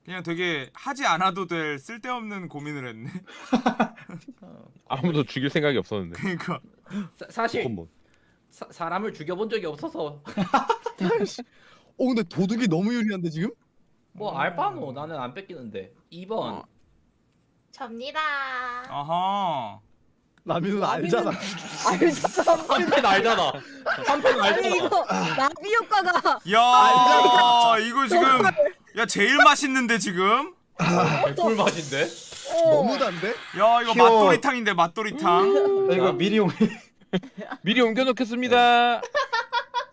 그냥 되게 하지 않아도 될 쓸데없는 고민을 했네. 아무도 죽일 생각이 없었는데. 그러니까 사, 뭐. 사, 사람을 죽여본 적이 없어서 어 근데 도둑이 너무 유리한데 지금? 뭐 알바노 나는 안 뺏기는데 2번 접니다. 아하. 라미는 알잖아. 알잖아. 3패는 알잖아 3패는 아니 이거 나비 효과가 야, 이거 지금 야 제일 맛있는데 지금. 개꿀 맛인데? 너무 단데? 야, 이거 귀여워. 맛도리탕인데 맛도리탕. 나 이거 미리 옮 미리 옮겨놓겠습니다.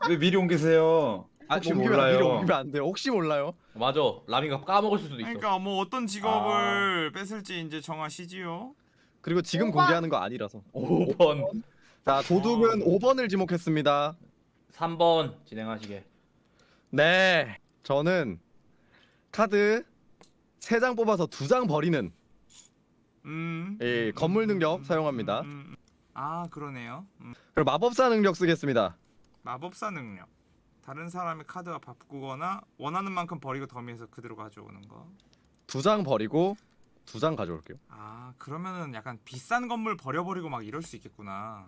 왜 미리 옮기세요? 혹시 옮기면 몰라요. 미리 옮기면 안 돼요. 혹시 몰라요. 맞아 라미가 까먹을 수도 있어 그러니까 뭐 어떤 직업을 뺏을지 이제 정하시지요. 그리고 지금 오번. 공개하는 거 아니라서. 5번 자 도둑은 5번을 지목했습니다. 3번 진행하시게 네, 저는 카드 3장 뽑아서 2장 버리는 음. 이 건물 능력 사용합니다. 음, 음. 아, 그러네요. 음. 그리고 마법사 능력 쓰겠습니다. 마법사 능력. 다른 사람의 카드와 바꾸거나 원하는 만큼 버리고 더미에서 그대로 가져오는 거. 2장 버리고 2장 가져올게요. 아, 그러면은 약간 비싼 건물 버려버리고 막 이럴 수 있겠구나.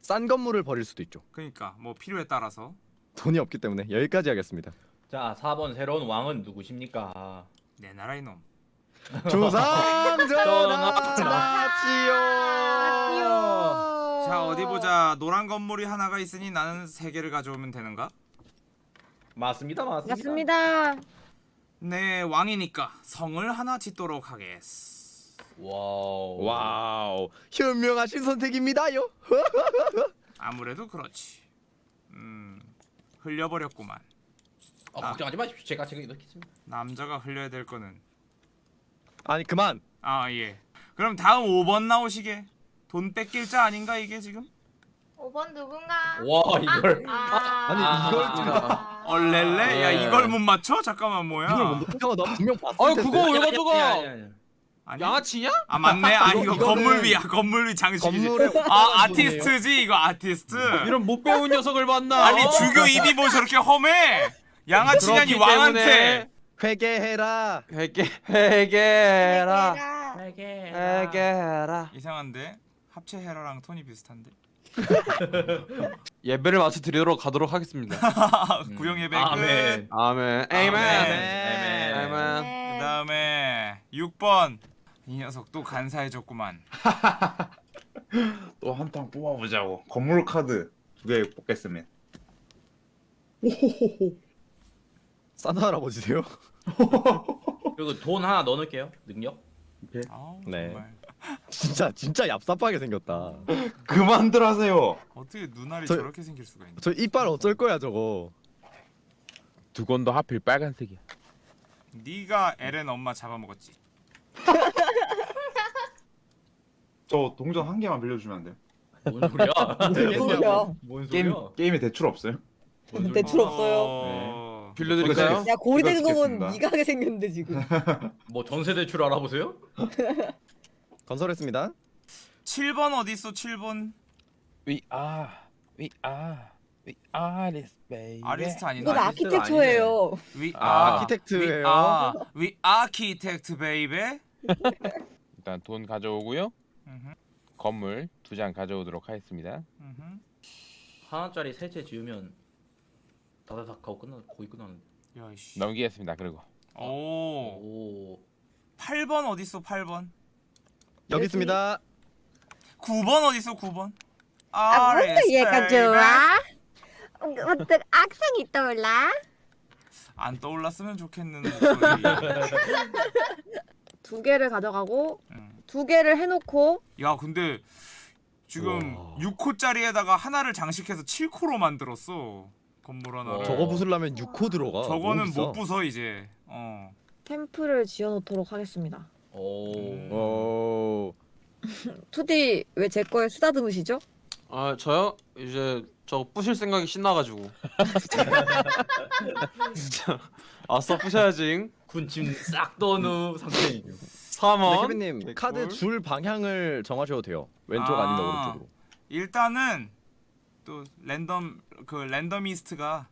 싼 건물을 버릴 수도 있죠. 그러니까 뭐 필요에 따라서 돈이 없기 때문에 여기까지 하겠습니다. 자 4번 새로운 왕은 누구십니까? 내 나라 이놈. 조상 전하지요. 자 어디 보자. 노란 건물이 하나가 있으니 나는 세 개를 가져오면 되는가? 맞습니다 맞습니다 맞습니다. 네 왕이니까 성을 하나 짓도록 하겠어. wow wow, 현명하신 선택입니다요. 아무래도 그렇지. 음 흘려버렸구만. 어, 걱정하지 마십시오 제가 제가 넣겠습니다 남자가 흘려야 될 거는 아니 그만. 아 예. 그럼 다음 5번 나오시게. 돈 뺏길 자 아닌가 이게 지금? 5번 누군가? 와 이걸 아, 아니, 이걸 아. 얼렐레? 야 네. 이걸 못 맞춰? 잠깐만 뭐야? 이걸 못 형, 너 분명 봤을 텐데. 그거 왜 가져가? 양아치냐? 아 맞네. 아 이거 이거는 건물 위야. 건물 위 장식이지. 아 아티스트지 이거 아티스트. 이런 못 배운 녀석을 만나. 아니 어? 주교 입이 뭐 저렇게 험해? 양아치냐니 왕한테. 회개해라. 회개 회개라 얘들아. 회개라 이상한데 합체 헤라랑 톤이 비슷한데. 예배를 마쳐 드리도록 가도록 하겠습니다. 구형 예배 끝. 아멘 아멘. 아멘. 아멘. 아멘. 아멘. 그다음에 6번 이 녀석 또 간사해졌구만. 또 한 탕 뽑아보자고. 건물 카드 두 개 뽑겠습니다. 산타 할아버지세요? 그리고 돈 하나 넣어놓을게요 능력 아우, 네. 정말 진짜 진짜 얍삽하게 생겼다. 그만들 하세요. 어떻게 눈알이 저- 저렇게 생길 수가 있냐? 저 이빨 어쩔 거야 저거. 두 건도 하필 빨간색이야. 네가 엘렌 엄마 잡아먹었지. 저 동전 한 개만 빌려주면 안 돼요? 뭔 소리야 뭐야? 뭔 게임 소리야 게임에 대출 없어요? 대출 없어요. 어... 빌려드릴까요? 야 고리 되는 이거 거 보면 찍겠습니다. 네가 하게 생겼는데 지금. 뭐 전세 대출 알아보세요? 건설했습니다. 7번 어디 있어? 7번 We are, we are, we are this baby. 아리스트 아니나? 이건 아키텍처예요. We 아, are 아 키텍트예요. We are, we architect baby. 일단 돈 가져오고요. 음흠, 건물 두 장 가져오도록 하겠습니다. 음흠. 하나짜리 세 채 지으면 다다닥 하고 끝나 거의 끝나는데 야이씨. 넘기겠습니다. 그리고 오. 오 8번 어디 있어? 8번. 여기 있습니다. 9번 어디 있어? 9번. 아, Aris, 뭔데 얘가. 좋아? 어떤 악상이 떠올라? 안 떠올랐으면 좋겠는 목소리. 두 개를 가져가고 음. 두 개를 해놓고 야 근데 지금 와. 6코짜리에다가 하나를 장식해서 7코로 만들었어 건물 하나를. 어. 저거 부수려면 6코 들어가. 저거는. 못 부숴 이제. 어. 템플을 지어놓도록 하겠습니다. 오. 음. 오. 투디 왜 제 거에 쓰다듬으시죠? 아 저요? 이제 저 부실 생각이 신나가지고 진짜 아싸 부셔야지 군침 싹후 상태이죠. 3원 네, 케빈님 개꿀. 카드 줄 방향을 정하셔도 돼요. 왼쪽 아... 니면 아. 오른쪽으로. 일단은 또 랜덤 그 랜덤이스트가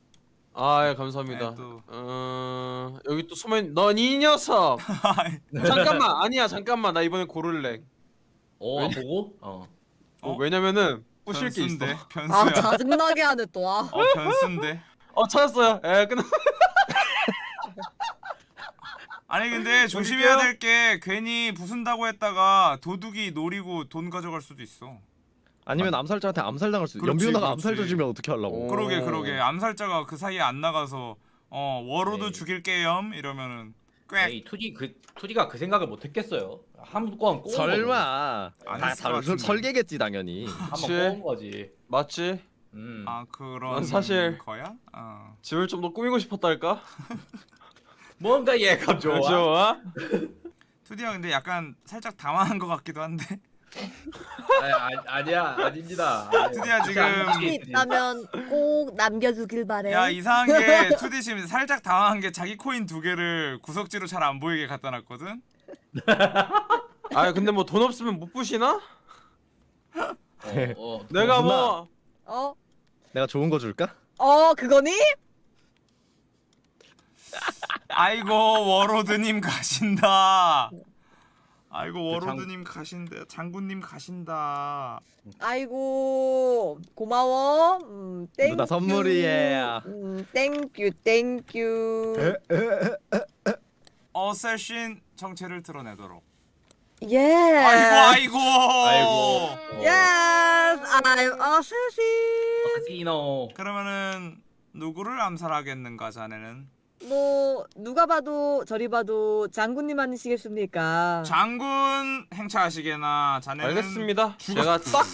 아 예 감사합니다 네, 또. 어... 여기 또 소면 넌이 녀석 잠깐만 아니야 잠깐만 나 이번에 고를래 어 보고? 어. 어, 어? 왜냐면은 부실 게 있어 변수인데 아 변수야. 짜증나게 하네 또. 아. 어 변수인데. 어 찾았어요 예 끝나 아니 근데 조심해야 될 게 괜히 부순다고 했다가 도둑이 노리고 돈 가져갈 수도 있어. 아니면 암살자한테 암살당할 수. 그렇지, 연비누나가 그렇지. 암살자 주면 어떻게 하려고? 오. 그러게 그러게 암살자가 그 사이에 안 나가서 어 warlord 네. 죽일게요 이러면은 꽥 에이 투디 그 투디가 그 생각을 못 했겠어요. 한번 꼬은. 설마. 안다 했을 것 설- 같은데. 설계겠지 당연히. 한번 그치. 꼬은 거지. 맞지? 음. 아 그런 난 사실- 거야? 어. 집을 좀 더 꾸미고 싶었달까? 뭔가 예감 좋아. 좋아? 투디야 근데 약간 살짝 당황한 것 같기도 한데 아, 아, 아니야 아닙니다. 투디야 지금 이 있다면 꼭 남겨주길 바래. 야 이상한 게 투디 지금 살짝 당황한 게 자기 코인 두 개를 구석지로 잘 안 보이게 갖다 놨거든 아 근데 뭐 돈 없으면 못 부시나? 어, 어. 내가 누나. 뭐 어? 내가 좋은 거 줄까? 어 그거니? 아이고 워로드님 가신다 아이고 그 장- warlord님 가신다 장군님 가신다 아이고 고마워. 음, thank you. 누나 선물이에요. 음, thank you thank you. assassin 정체를 드러내도록 예. 아이고 아이고 아이고. Yes, I'm assassin. 카시노. 그러면은 누구를 암살하겠는가 자네는 뭐 누가 봐도 저리 봐도 장군님 아니시겠습니까? 장군 행차하시게나 자네는 알겠습니다. 제가 딱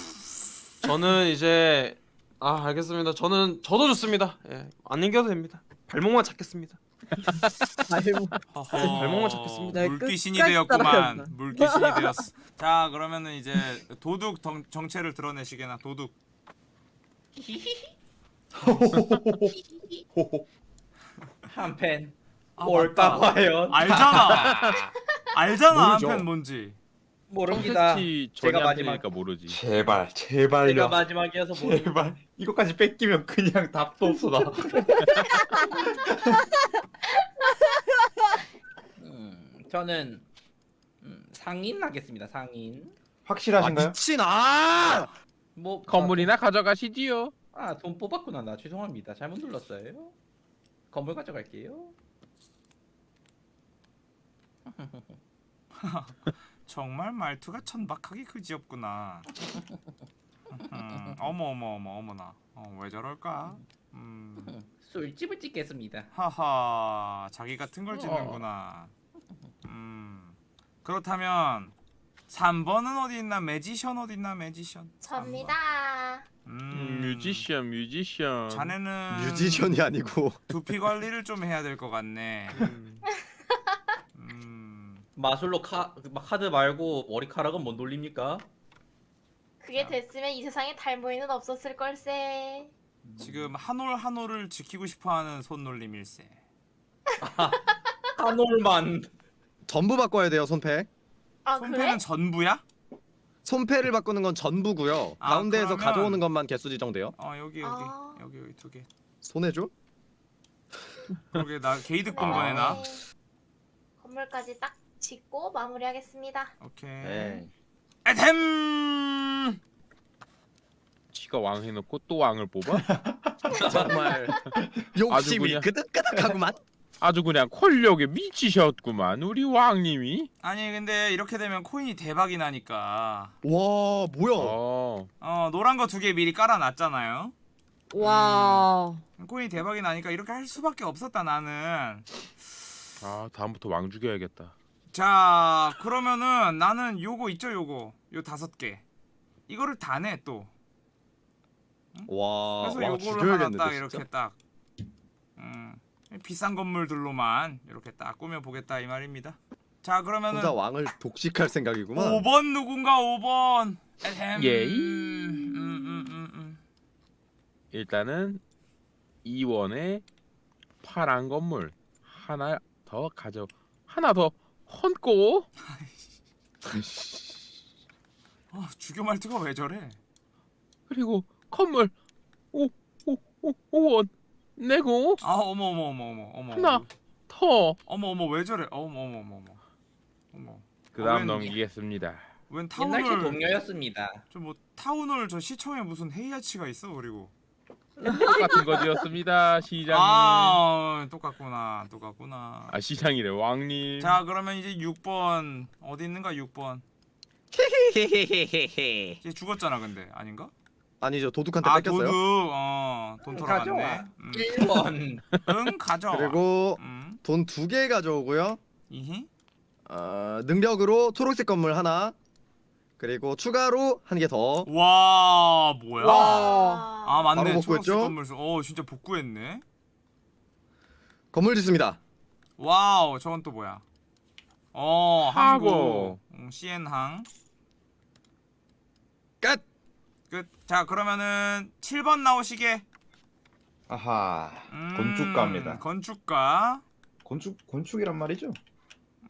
저는 이제 아 알겠습니다. 저는 저도 좋습니다. 예, 안 이겨도 됩니다. 발목만 찾겠습니다. 아이고. 허허, 발목만 잡겠습니다. 네, 물귀신이 되었구만. 물귀신이 되었어 자 그러면은 이제 도둑 정, 정체를 드러내시게나 도둑 한팬. 아, 뭘까 맞다. 과연? 알잖아 알잖아 모르죠. 한편 뭔지 모릅니다. 제가 안 마지막 되니까 모르지. 제발 제가 제발요. 마지막이어서 모르. 제발 이거까지 뺏기면 그냥 답도 없어 나. 음, 저는 음, 상인 하겠습니다. 상인. 아 확실하신가요? 미친 아! 뭐 건물이나 가져가시지요. 아, 돈 뽑았구나. 나 죄송합니다. 잘못 눌렀어요. 건물 가져갈게요. 정말 말투가 천박하게 그지없구나. 음, 어머 어머 어머 어머나. 어, 왜 저럴까? 음, 술집을 찍겠습니다. 하하 자기 같은 걸 짓는구나. 음, 그렇다면 3번은 어디 있나 magician 어디 있나 magician 접니다. 음, 음, musician musician. 자네는 musician이 아니고 두피 관리를 좀 해야 될 것 같네 음. 음, 마술로 카 카드 말고 머리카락은 못 돌립니까? 그게 됐으면 이 세상에 탈모인은 없었을 걸세. 지금 한 올 한 올을 지키고 싶어하는 손놀림일세 한 올만. 전부 바꿔야 돼요 손패. 아 그래? 손패는 전부야? 손패를 바꾸는 건 전부고요. 아, 가운데에서 그러면- 가져오는 것만 개수 지정돼요. 어 여기 여기 아. 여기 여기 두 개 손해줘? 그러게 나 게이득 본 아. 거네 나 네. 건물까지 딱 짓고 마무리하겠습니다. 오케이 네. 에템 지가 왕 해놓고 또 왕을 뽑아? 정말 욕심이 끄덕끄덕하구만. 아주 그냥 권력에 미치셨구만 우리 왕님이. 아니 근데 이렇게 되면 코인이 대박이 나니까 와 뭐야? 어. 어 노란 거 두 개 미리 깔아놨잖아요 와. 코인이 대박이 나니까 이렇게 할 수밖에 없었다 나는. 아 다음부터 왕 죽여야겠다. 자 그러면은 나는 요거 있죠 요거 요 다섯 개 이거를 다 내 또. 와, 그래서 와 요거를 하나 딱 진짜. 이렇게 딱 음, 비싼 건물들로만 이렇게 딱 꾸며 보겠다 이 말입니다. 자 그러면은 혼자 왕을 독식할 생각이구만. 5번 누군가 5번. 에헴. 예. 음, 음, 음, 음. 일단은 2원에 파란 건물 하나 더 가져 하나 더 헌고 아 주교 말투가 왜 저래? 그리고 건물 5 5 5 5원 내고 아 어머 어머 어머 어머 어머. 하나 더 어머 어머 왜 저래? 어머 어머 어머 어머. 어머. 그다음 웬- 넘기겠습니다. 웬 옛날 시 타운홀 동료였습니다. 저뭐 타운홀 저 시청에 무슨 회의아치가 있어 그리고. 똑같은 거지였습니다 시장님. 아, 아 똑같구나 똑같구나. 시장이래 왕님. 자 그러면 이제 6번 어디 있는가 6번. 이제 죽었잖아 근데 아닌가? 아니죠 도둑한테 아 뺏겼어요. 도둑 어 돈. 돌아갔네. 음. 1번. 응 가져. 그리고 음 돈 두 개 가져오고요. 이히 어, 능력으로 초록색 건물 하나. 그리고 추가로 한 개 더. 와 뭐야? 와. 아 맞네 바로 초록색 복구했죠? 건물 수. 어 진짜 복구했네. 건물 짓습니다. wow 저건 또 뭐야? 어. 항구 음, CN항 끝. 끝. 자 그러면은 7번 나오시게. 아하 음, 건축가입니다. 건축가. 건축 건축이란 말이죠.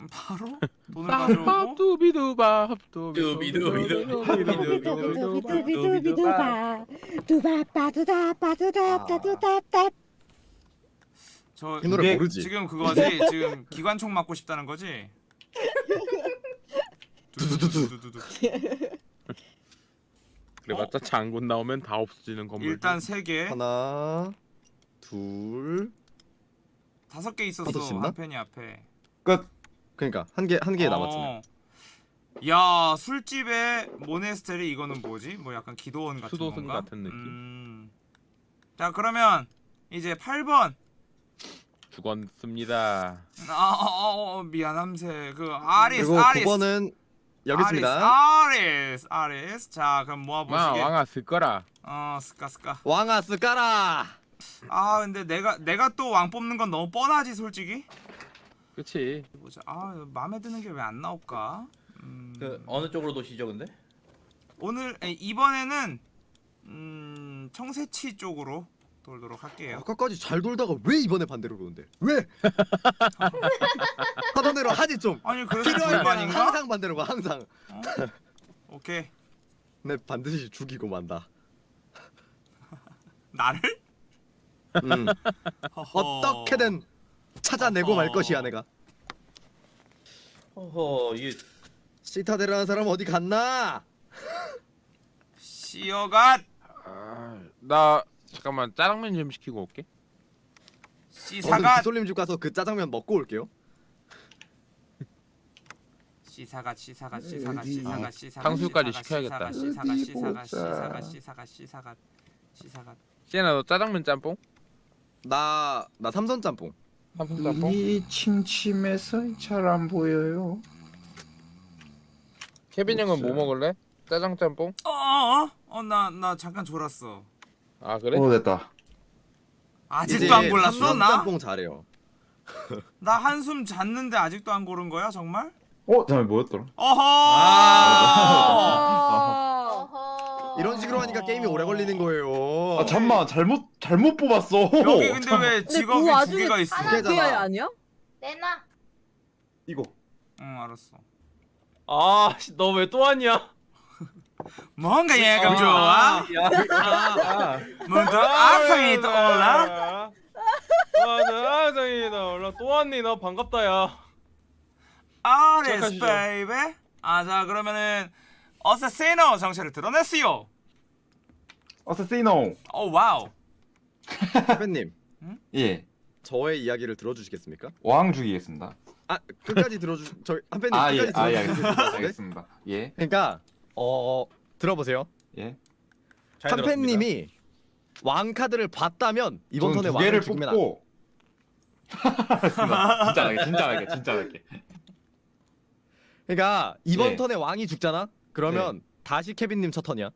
음, 바로 돈을 가져오고. 밥두비두밥 두비두비두비두바. 두바빠두다 빠두다 빠두다빠두. 저이 노래 모르지. 지금 그거지. 지금 기관총 맞고 싶다는 거지. 두두두두두두. 그래봤자 장군 나오면 다 없어지는 건물. 일단 세 개, 하나, 둘. 다섯 개 있었어? 한 펜이 앞에. 끝. 그러니까 한 개 한개 어. 남았잖아요. 야 술집에 모네스테리 이거는 뭐지? 뭐 약간 기도원 같은 수도승 건가? 같은 느낌. 음. 자 그러면 이제 8번. 죽었습니다. 아 어, 어, 미안함세 그 아리스 그리고 아리스 9번은 여기 있습니다. 아리스 아리스 자 그럼 와 모아보시게 왕아 쓸거라. 어 스까 스까 왕아 스까라. 아 근데 내가 내가 또 왕 뽑는 건 너무 뻔하지 솔직히 그치. 보자 아 마음에 드는 게 왜 안 나올까 음, 그 어느 쪽으로 도시죠 근데? 오늘 아니, 이번에는 음 청새치 쪽으로 돌도록 할게요 아까까지 잘 돌다가 왜 이번에 반대로 그러는데? 왜? 하던 대로 하지 좀. 아니 그래서 불만인가 항상 반대로 가 항상. 어? 오케이 내 반드시 죽이고 만다. 나를 음. 어떻게든 찾아내고 말 것이야 내가. 허허 이게 시타데라는 사람 어디 갔나? 시어갓 아, 나 잠깐만 짜장면 좀 시키고 올게. 저는 시사갓 기솔님 집 가서 그 짜장면 먹고 올게요. 시사갓 시사갓 시사갓 시사갓 시사갓 탕수육까지 시사갓, 시켜야겠다. 시사갓 어디 시사갓 보자. 시사갓 시사갓 시사갓 시사갓 시에나 너 짜장면 짬뽕? 나나 삼선 짬뽕. 삼성 짬뽕? 이 침침해서 잘 안 보여요. 케빈 형은 뭐 먹을래? 짜장 짬뽕? 어어나 나 잠깐 졸았어 아 그래? 오 됐다. 아직도 안 골랐어 나? 짬뽕 잘해요. 나 한숨 잤는데 아직도 안 고른 거야 정말? 어 잠깐 뭐였더라? 어허 아. 어허. 이런 식으로 하니까 게임이 오래 걸리는 거예요. 아 잠만 잘못 잘못 뽑았어. 여기 근데 왜 근데 직업이 그두 와중에 개가 있어? 하나 개잖아. 그게 아니야? 내놔. 이거 응 알았어 아너 왜 또 왔냐? 뭔가 얘가 좋아? 야, 뭔가 악성이 떠올라? 아나 악성이다 올라 또 왔니 너 반갑다 야. 시작하시죠. 베이베 아자 그러면은 어세시노 정체를 드러냈어요 어세시노. 오 와우 대표님 예. 저의 이야기를 들어주시겠습니까? 왕 죽이겠습니다. 아 끝까지 들어주 저희 한팬님 아 예. 끝까지 아 예. 알겠습니다. 네? 알겠습니다. 예. 그러니까 어 들어보세요. 예. 한팬님이 왕 카드를 봤다면 이번 턴에 두 왕을 안 뽑고. 진짜 할게 진짜 할게 진짜 할게 그러니까 이번 예. 턴에 왕이 죽잖아. 그러면 다시 케빈님 첫 턴이야.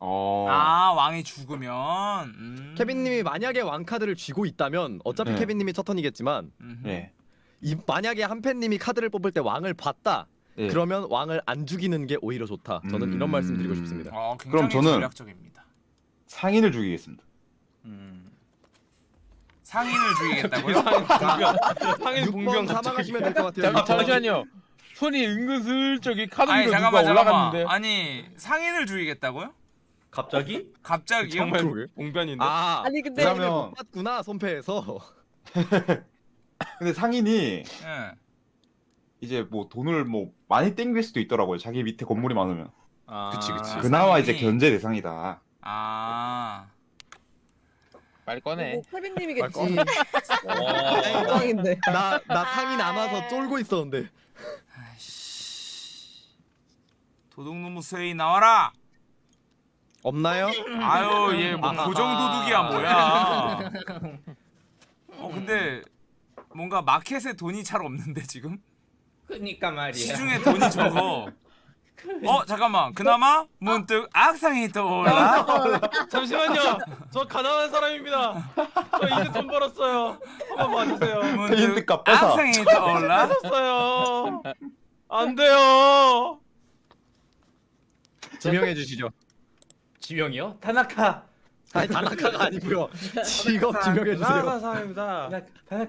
어... 아 왕이 죽으면. 음. 케빈님이 만약에 왕 카드를 쥐고 있다면 어차피 네. 케빈님이 첫 턴이겠지만. 예. 이, 만약에 한팬님이 카드를 뽑을 때 왕을 봤다. 예. 그러면 왕을 안 죽이는 게 오히려 좋다. 저는 이런 음. 말씀 드리고 싶습니다. 어, 그럼 굉장히 저는- 전략적입니다. 상인을 죽이겠습니다. 음. 상인을 죽이겠다고요? 상인 6번 봉병 사망하시면 될 것 같아요. 번. 잠시만요. 손이 은근슬쩍이 카드 위로 누가. 올라갔는데. 아니 상인을 죽이겠다고요? 갑자기? 갑자기요? 정말. 봉변인데. 아, 아니 근데 그러면- 못 봤구나 손패에서. 근데 상인이 예. 이제 뭐 돈을 뭐 많이 땡길 수도 있더라고요. 자기 밑에 건물이 많으면. 아, 그치, 그치. 그나마 이제. 견제 대상이다. 아. 빨리 꺼내. 뭐 케빈님이겠지. 와. 영광인데. 나 나 상인 안 와서 쫄고 있었는데. 아이씨. 도둑놈의 쇠이 나와라. 없나요? 아유 얘뭐 아하. 고정 도둑이야 뭐야. 어 근데 뭔가 마켓에 돈이 잘 없는데 지금 그니까 말이야. 시중에 돈이 적어. 어 잠깐만 그나마 문득 악상이 떠올라. 잠시만요. 저 가난한 사람입니다. 저 이제 돈 벌었어요. 한번 봐주세요. 문득. 악상이 떠올라. 뺏었어요. 안 돼요. 지명해 주시죠. 지명이요? 타나카. 아니 다나카가 아니고요. 직업 지명해 주세요. 가난한 사람입니다. 타나- 타나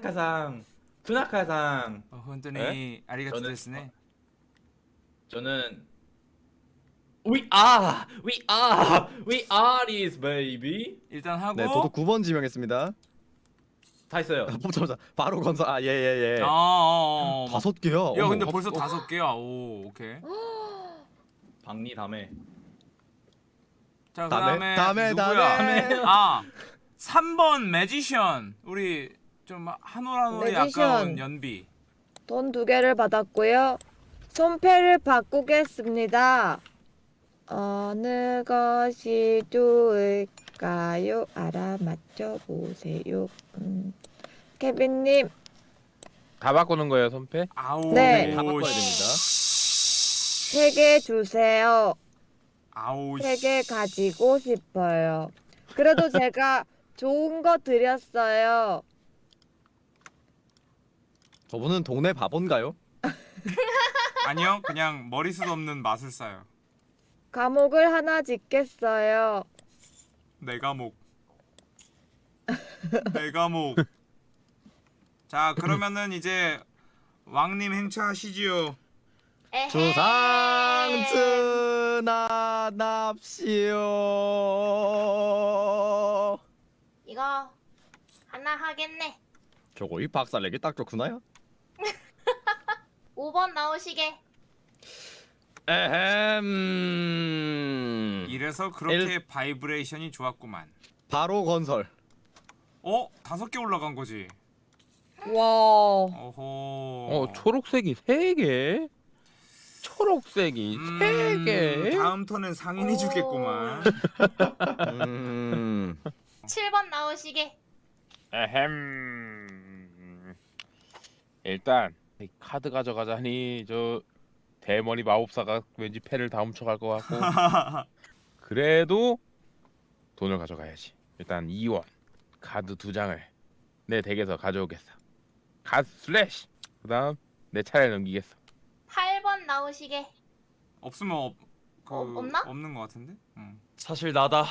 카상. 투나카상. 어, 혼돈이 아리가토 저는- 데스네. 저는 We are, we are, we are this baby. 일단 하고. 네, 도둑 9번 지명했습니다. 다 했어요. 보자마자 바로 건설. 아, 예, 예, 예. 어, 어, 어. 다섯 개야. 야 어머, 근데 어, 벌써 어. 다섯 개야. 오 오케이. 박리 다음에. 자 다음에, 그다음에 다음에, 누구야? 다음에. 아 3번 매지션. 우리 좀 한올한올이 매지션. 아까운 연비. 돈 두 개를 받았고요. 손패를 바꾸겠습니다. 어느 것이 좋을까요? 알아맞혀 보세요. 음. 케빈님, 다 바꾸는 거예요 손패? 아우. 네. 다 바꿔야 됩니다. 세 개 주세요. 아우. 세 개 가지고 싶어요. 그래도 제가 좋은 거 드렸어요. 저분은 동네 바본가요? 아니요 그냥 머리숱 없는 마술사요. 감옥을 하나 짓겠어요. 내 과목. 내 과목. 자 그러면은 이제 왕님 행차하시지요. 에헤이. 주상 전하 납시오. 이거 하나 하겠네. 저거 이 박살내기 딱 좋구나요? 5번 나오시게. 에헴. 이래서 그렇게 vibration이 좋았구만. 바로 건설. 어 다섯 개 올라간 거지. 와. 어허. 어 초록색이 세 개. 초록색이 세 개. 음, 다음 턴은 상인이 주겠구만. 음. 7번 나오시게. 에헴. 일단 이 카드 가져가자니 저 대머리 마법사가 왠지 패를 다 훔쳐갈 것 같고 그래도 돈을 가져가야지. 일단 2원 카드 두 장을 내 덱에서 가져오겠어. 카드 slash. 그 다음 내 차례 넘기겠어. 8번 나오시게. 없으면 없, 그, 어, 없나? 없는 것 같은데. 응. 사실 나다.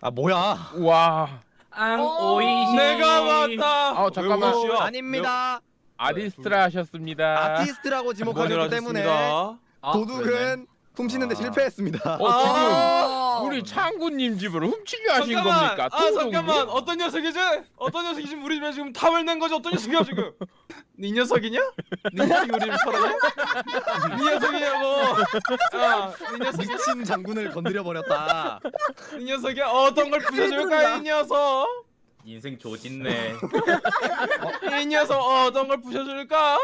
아 뭐야? 와. 앙 오. 오이시. 내가 맞다. 아 잠깐만. 아닙니다. 아티스트라 하셨습니다. 아티스트라고 지목하셨기 때문에 하셨습니다. 도둑은 훔치는데 아. 실패했습니다. 어 아. 지금 우리 창구님 집을 훔치려 하신 잠깐만. 겁니까? 아 잠깐만. 어떤 녀석이지? 어떤 녀석이 지금 우리 집에 지금 탐을 낸 거지? 어떤 녀석이야 지금? 네 녀석이냐? 네 녀석이 우리 집 털어냐? 네 녀석이냐고. 야, 네 녀석이 미친 장군을 건드려 버렸다. 이 녀석이 어떤 걸 부셔줄까 이 녀석? 인생 조진네. 이 녀석 어떤 걸 부셔줄까?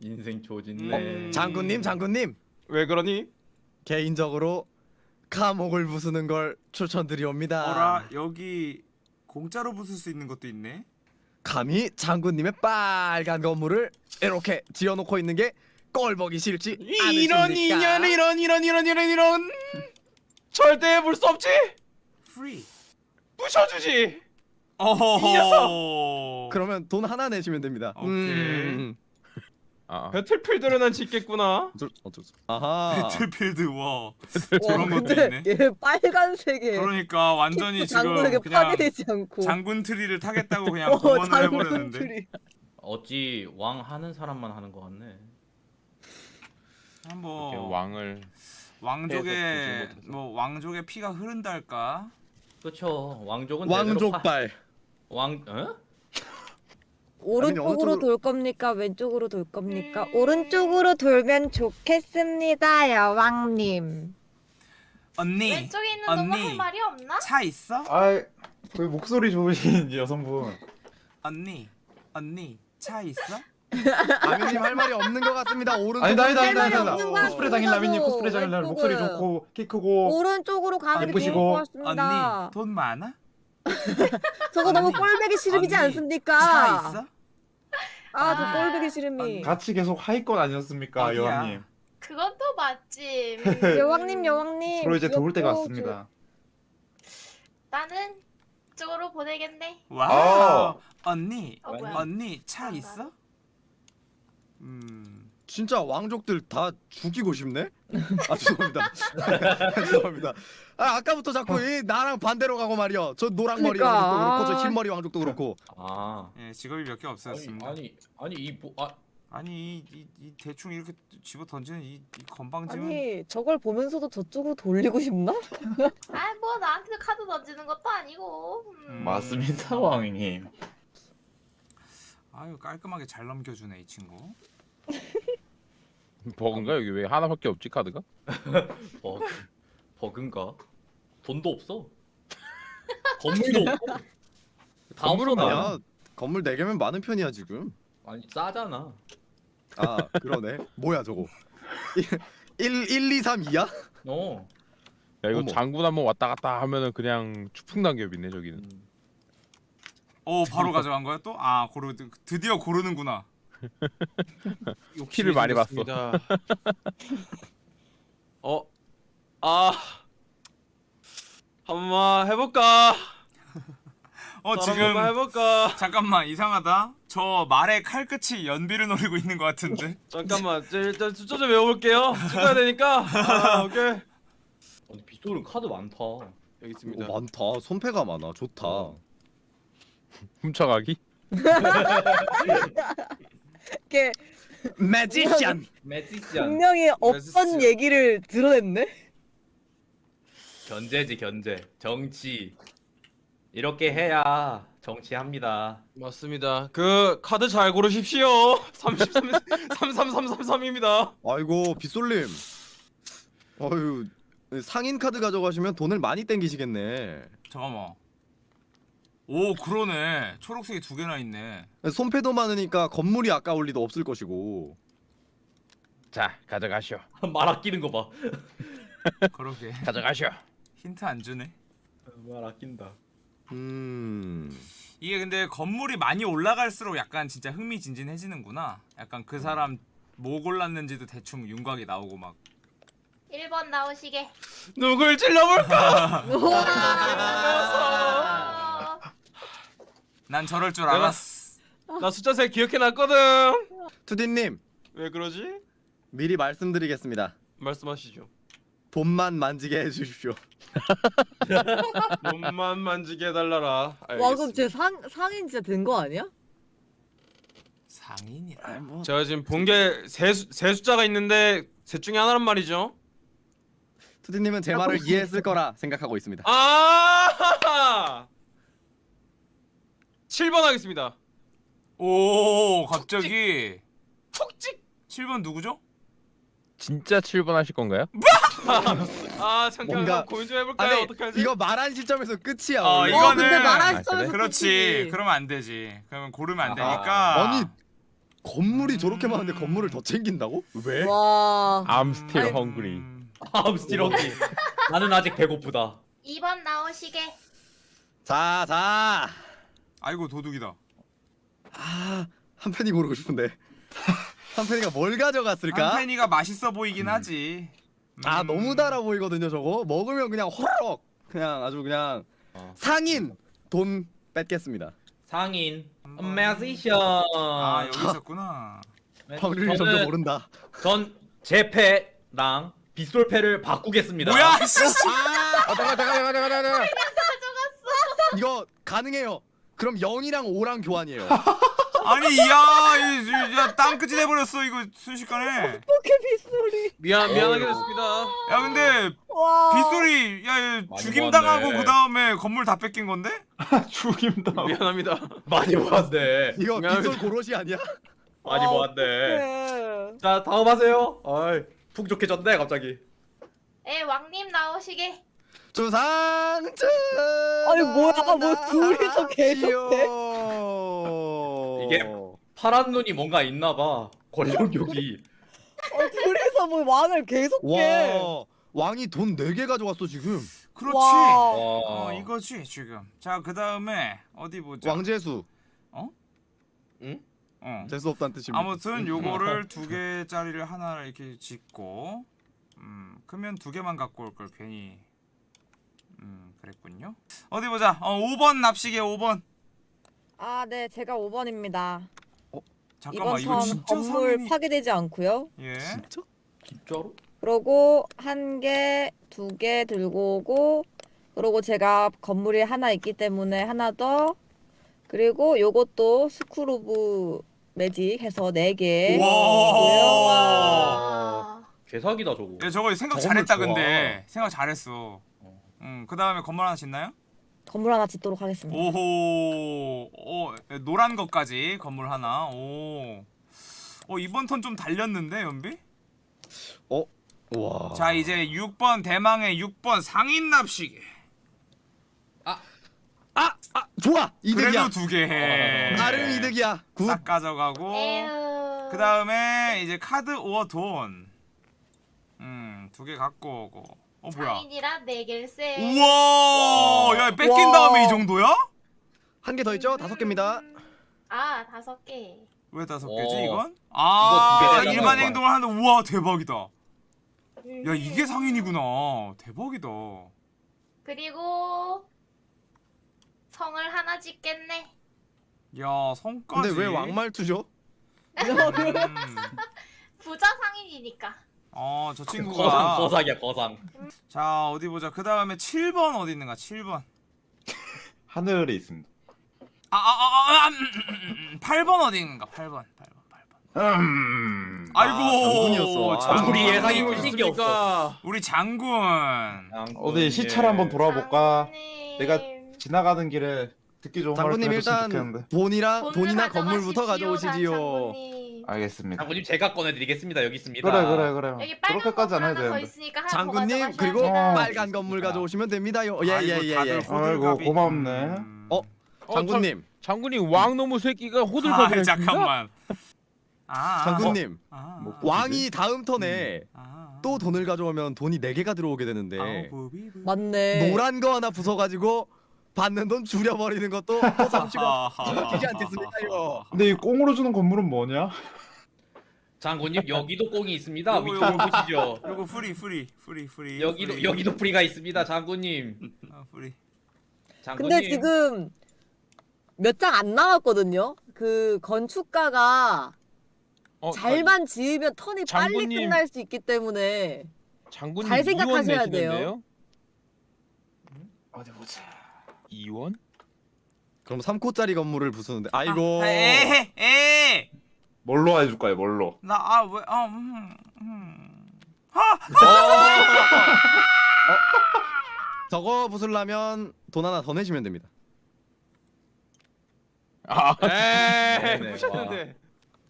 인생 조졌네. 장군님, 장군님. 왜 그러니? 개인적으로 감옥을 부수는 걸 추천드리옵니다. 어라 여기 공짜로 부술 수 있는 것도 있네. 감히 장군님의 빨간 건물을 이렇게 지어놓고 있는 게 꼴보기 싫지 이런 않으십니까? 이런 이런 이런 이런 이런 이런 절대 볼수 없지 free. 부셔주지 어허허. 이 녀석! 그러면 돈 하나 내시면 됩니다. 오케이. 음. 아, battlefield를 난 짓겠구나 어쩔, 어쩔 수. 아하. battlefield 와. 와 저런 것도 있네. 얘 빨간색에 그러니까 완전히 지금 그냥 파괴되지 않고 장군 트리를 타겠다고 그냥 어, 장군 해버렸는데. 트리. 어찌 왕 하는 사람만 하는 것 같네. 한번 왕을 왕족의. 뭐 왕족의 피가 흐른달까? 그쵸. 왕족은 왕족발. 왕 어? 오른쪽으로 쪽으로- 돌 겁니까 왼쪽으로 돌 겁니까 음. 오른쪽으로 돌면 좋겠습니다 여왕님 언니 왼쪽에 있는 놈은 언니. 할 말이 없나? 차 있어? 아이 그 목소리 좋으신 여성분. 언니 언니 차 있어? 아미님 할 말이 없는 것 같습니다. 오른쪽. 아니다 아니다 할 아니다 아니다. 코스프레 장인라미님 그거라도. 코스프레 장인라미 목소리 왼쪽은. 좋고 키 크고 오른쪽으로 가는 게 예쁘시고. 좋을 것 같습니다 언니 돈 많아? 저거 너무 언니. 꼴배기 싫음이지 언니, 않습니까 차 있어? 아저 아. 꼴배기 싫음이 같이 계속 하이건 아니었습니까 어디야? 여왕님? 그건 또 맞지. 여왕님 여왕님 서로 이제 도울 때가 왔습니다. 나는 쪽으로 보내겠네. 와우 언니 어 뭐야? 언니 차 아, 있어? 음 진짜 왕족들 다 죽이고 싶네? 아 죄송합니다. 죄송합니다. 아 아까부터 자꾸 이 나랑 반대로 가고 말이야. 저 노랑 머리 그러니까. 왕족도 그렇고 저 아. 흰머리 왕족도 그렇고. 아. 예, 직업이 몇 개 없었습니다. 아니 아니 이 뭐, 아, 아니 이, 이, 이 대충 이렇게 집어 던지는 이, 이 건방짐은 아니 저걸 보면서도 저쪽으로 돌리고 싶나? 아뭐 나한테 카드 던지는 것도 아니고. 음. 음. 맞습니다 왕님. 아유 깔끔하게 잘 넘겨주네 이 친구. 버그인가 여기 왜 하나밖에 없지 카드가? 버그 버그인가? 돈도 없어. 건물도 없고. 다 건물은 없어 나. 야 건물 4 개면 많은 편이야 지금. 아니 싸잖아. 아 그러네. 뭐야 저거. 1 1 2 3 2야? 어. 야 이거 어머. 장군 한번 왔다 갔다 하면은 그냥 추풍단겹이네 저기는. 음. 오 바로 가져간 거야 또? 아 고르 드디어 고르는구나. 피를 많이 봤어. 어? 아 한번 해볼까? 어 지금 해볼까? 잠깐만 이상하다. 저 말의 칼끝이 연비를 노리고 있는 것 같은데. 잠깐만 저 일단 숫자 좀 외워볼게요 찍어야 되니까 아 오케이 아니 빗소는 카드 많다. 여기 있습니다 오, 많다. 손패가 많아. 좋다. 훔쳐가기? 이게 매지션. 메시지안 분명히 메시지. 얘기를 드러냈네 견제지 견제. 정치. 이렇게 해야 정치합니다. 맞습니다 그 카드 잘 고르십시오 33 33333입니다 아이고 빗솔님. 어유 상인 카드 가져가시면 돈을 많이 땡기시겠네. 잠깐만. 오 그러네. 초록색이 두 개나 있네. 손패도 많으니까 건물이 아까울 리도 없을 것이고. 자 가져가시오. 말 아끼는 거 봐. 그러게. 가져가시오. 힌트 안 주네. 말 아낀다. 음. 이게 근데 건물이 많이 올라갈수록 약간 진짜 흥미진진해지는구나. 약간 그 사람 뭐 골랐는지도 대충 윤곽이 나오고 막. 1번 나오시게. 누굴 찔러볼까? 아. 난 저럴 줄 내가- 알았어. 나 숫자 세 기억해놨거든 투디님 왜 그러지? 미리 말씀드리겠습니다. 말씀하시죠 돈만 만지게 해주십시오. 몸만 만지게 해달라라 와 그럼 알겠습니다. 제 상, 상인 진짜 된 거 아니야? 상인이라. 뭐 제가 지금 본 게세 세 숫자가 있는데 셋 중에 하나란 말이죠 투디님은 제 말을 이해했을 거라 생각하고 있습니다. 아 7번 하겠습니다 오 갑자기 푹찍 7번 누구죠? 진짜 7번 하실 건가요? 아 잠깐 뭔가- 만 고민 좀 해볼까요? 아니 어떡하지? 이거 말한 시점에서 끝이야. 어, 원래. 이거는- 어 근데 말할 아, 시점에서 그래? 그렇지. 끝이지. 그러면 안 되지. 그러면 고르면 안. 되니까. 아니 건물이 저렇게 많은데 건물을 더 챙긴다고? 왜? 와 I'm still hungry. 음, I'm still hungry. 나는 아직 배고프다. 2번 나오시게. 자, 자. 아이고 도둑이다. 아, 한편이 고르고 싶은데. 한편이가 뭘 가져갔을까? 한펜이가 맛있어 보이긴 하지. 아, 음. 너무 달아 보이거든요, 저거. 먹으면 그냥 호로록. 그냥 아주 그냥 어. 상인 돈 뺏겠습니다. 상인. 매지션. 아 여기 있었구나. 확률이 점점 저는 오른다. 전 제 패랑 빗솔패를 바꾸겠습니다. 뭐야? 씨. 아, 내가 내가 내가 내가 내가. 이거 가능해요. 그럼 0이랑 5랑 교환이에요. 아니 야, 이, 야 땅끝이 돼버렸어 이거 순식간에. 어떻게 빗소리? 미안 미안하게 됐습니다. 야 근데 와. 빗소리 야 많이 죽임 당하고 모았네. 그 다음에 건물 다 뺏긴 건데? 죽임다. 미안합니다. 많이 모았네. 이거. 빗솔 고로시 아니야? 많이 아, 모았네. 어떡해. 자 다음 하세요. 아이 푹 좋게 졌네 갑자기. 에 왕님 나오시게. 주상주. 아니, 뭐야, 뭐 둘이서 계속해? 이게 파란 눈이 뭔가 있나봐. 권력욕이. 어, 둘이서 뭐 왕을 계속해. 와 왕이 돈 4개 가져왔어 지금. 그렇지. 와. 어 이거지 지금. 자 그 다음에 어디 보자. 왕재수. 어. 재수 없다는 뜻입니다. 아무튼 요거를 두 개짜리를 하나 이렇게 짓고 음 크면 두 개만 갖고 올 걸 괜히 음 그랬군요 어디 보자 어 5번 납시계 5번 아, 네, 제가 5번입니다. 잠깐만 이번 턴 진짜 건물 상인이 파괴되지 않고요. 예 진짜? 진짜로? 그러고 한 개, 두 개 들고 오고 그러고 제가 건물이 하나 있기 때문에 하나 더 그리고 요것도 School of Magic 해서 네 개. 와. 와. 개사기다 저거. 예, 저거 생각 잘했다 좋아. 근데 생각 잘했어 음 그 다음에 건물 하나 짓나요? 건물 하나 짓도록 하겠습니다. 오호 오 예, 노란 것까지 건물 하나 오 어, 이번 턴 좀 달렸는데 연비? 와. 자 이제 6번 대망의 6번 상인 납시게 아, 아 좋아 이득이야. 그래도 두 개 해. 나름 이득이야. good. 싹 가져가고. 그 다음에 이제 카드 오어 돈. 음, 두 개 갖고 오고. 어 뭐야? 상인이라 네 개일세. 우와! 야 뺏긴 와. 다음에 이 정도야? 한 개 더 있죠? 다섯 개입니다. 아 다섯 개. 왜 다섯 어. 개지 이건? 이거 아 일반. 행동을 하는데 우와 대박이다. 야 음. 이게 상인이구나. 대박이다. 그리고 성을 하나 짓겠네. 야 성까지. 근데 왜 왕말투죠? 음. 부자 상인이니까. 어저 거상 친구가. 거상이야 거상. 자 어디 보자. 그 다음에 7번 어디 있는가? 7번. 하늘에 있습니다. 아, 아, 아, 아, 음, 음, 음, 8번 어디 있는가? 8번, 8번, 8번. 음. 아이고, 장군이었어. 아. 우리 예상이 틀린 게 없어. 우리 장군. 어디 시차를 한번 돌아볼까? 장군님. 내가 지나가는 길에 듣기 좋은 말을 장군님 일단 좋겠는데. 돈이랑 돈이나 건물부터 가져오시지요. 장군님. 알겠습니다. 장군님 제가 꺼내드리겠습니다. 여기 있습니다. 그래 그래 그래. 여기 빨간 그렇게까지 안 건물 해도 하나 더 되는데. 있으니까 하나 장군님 더 그리고 가져가셔야 어. 빨간 건물 가져오시면 됩니다요. 아이고, 예예예 다들 예. 호들갑이. 아이고, 고맙네. 음. 어? 어, 장군님, 장군님 왕놈의 새끼가 호들갑을 아. 잠깐만. 아, 장군님. 아, 뭐, 왕이 다음 턴에 아, 또 돈을 가져오면 돈이 4 개가 들어오게 되는데. 맞네. 노란 거 하나 부숴 가지고 받는 돈 줄여버리는 것도 호삼치고 웃기지 않겠습니까요? 근데 이 꽁으로 주는 건물은 뭐냐? 장군님 여기도 꽁이 있습니다. 요거, 위쪽을 요거. 보시죠. 요거 free, free, free, free. 여기도 free. 여기도 free가 있습니다. 장군님. 아, free. 장군님. 근데 지금 몇 장안 남았거든요. 그 건축가가 어, 잘만 지으면 턴이 빨리 장군님. 끝날 수 있기 때문에 장군님 잘 생각하셔야 내시는데요? 어디 보자. 이원? 그럼 3코짜리 건물을 부수는데 아이고 아, 에헤, 에. 뭘로 해줄까요? 뭘로? 나, 아, 왜, 아, 음, 음. 저거 부술라면 돈 하나 더 내시면 됩니다. 아, 네, 에이 네. 부셨는데.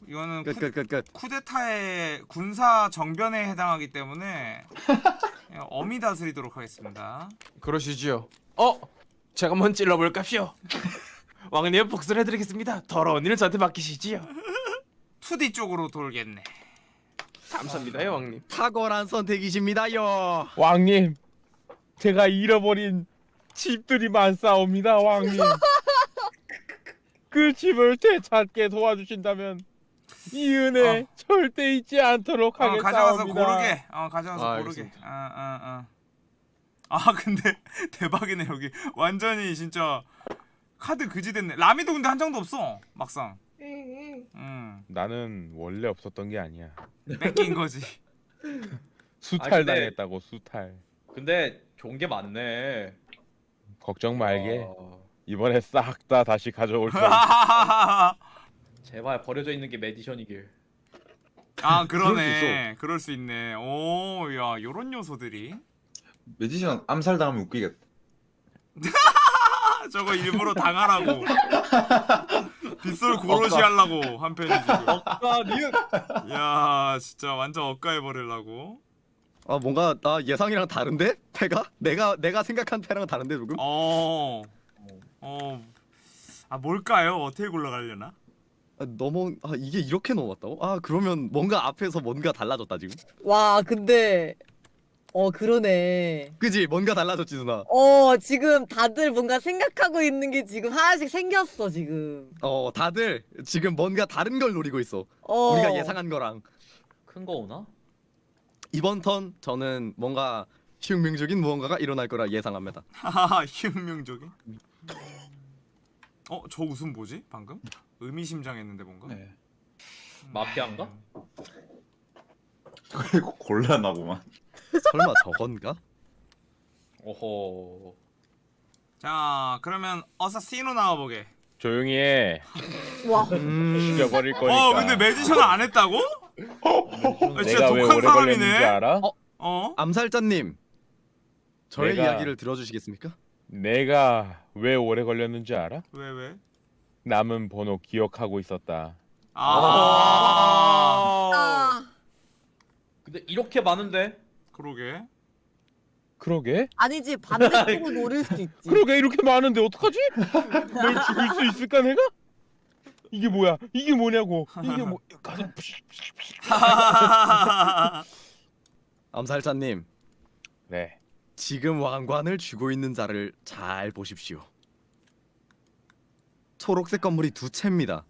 이거는 끝 쿠, 끝끝 끝. 쿠데타의 군사 정변에 해당하기 때문에 엄히 다스리도록 하겠습니다. 그러시지요. 어? 제가 한번 찔러볼까시오. 왕님 복수를 해드리겠습니다. 더러운 일은 저한테 맡기시지요. 2D 쪽으로 돌겠네. 감사합니다요 왕님. 탁월한 선택이십니다요. 왕님 제가 잃어버린 집들이 많사옵니다, 왕님. 그 집을 되찾게 도와주신다면 이 은혜 절대 잊지 않도록 어, 가져가서 하겠사옵니다. 고르게. 어 가져가서 아, 고르게. 알겠습니다. 아, 아, 아. 아 근데 대박이네 여기. 완전히 진짜 카드 그지 됐네. 라미도 근데 한 장도 없어. 막상. 응, 음. 나는 원래 없었던 게 아니야. 뺏긴 거지. 수탈 아, 근데- 당했다고 수탈. 근데 좋은 게 많네. 걱정 말게. 아, 이번에 싹 다 다시 가져올 테니까. 제발 버려져 있는 게 메디션이길. 아 그럴 수 그러네. 그럴 수 있네. 오, 야, 요런 요소들이. 매지션 암살당하면 웃기겠다. 아, 저거 일부러 당하라고. 빗솔 고로시 하려고 한 편이 지금. 아 니은 야, 진짜 완전 엇가해 버리려고. 아 뭔가 나 예상이랑 다른데? 패가? 내가 내가 생각한 패랑 다른데 조금? 어. 어. 아, 뭘까요? 어떻게 골라가려나? 아, 넘어 아 이게 이렇게 넘어왔다고? 아 그러면 뭔가 앞에서 뭔가 달라졌다 지금? 와 근데 어 그러네. 그지? 뭔가 달라졌지 누나. 어 지금 다들 뭔가 생각하고 있는 게 지금 하나씩 생겼어 지금. 어 다들 지금 뭔가 다른 걸 노리고 있어. 어. 우리가 예상한 거랑 큰 거 오나? 이번 턴 저는 뭔가 흉명적인 무언가가 일어날 거라 예상합니다. 하하하, 혁명적인. 어, 저 웃음 뭐지? 방금? 의미심장했는데 뭔가? 네. 마피아인가? 그리고 곤란하구만. 설마 저건가? 오호. 자, 그러면 어사시노 나와보게. 조용히 해. 와. 음. 죽여버릴 거니까. 어, 근데 매지션을 안 했다고? 아, 진짜 내가 왜 독한 오래 걸렸는지 사람이네. 알아? 어? 어? 암살자님 저의 내가- 이야기를 들어주시겠습니까? 내가 왜 오래 걸렸는지 알아? 왜 왜? 남은 번호 기억하고 있었다. 아. 아, 근데 이렇게 많은데? 그러게. 그러게? 아니지 반대쪽을 노릴 수도 있지. 그러게 이렇게 많은데 어떡하지? 널 죽일 수 있을까 내가? 이게 뭐야? 이게 뭐냐고? 이게 뭐? 가서 암살자님 네. 지금 왕관을 쥐고 있는 자를 잘 보십시오. 초록색 건물이 두 채입니다.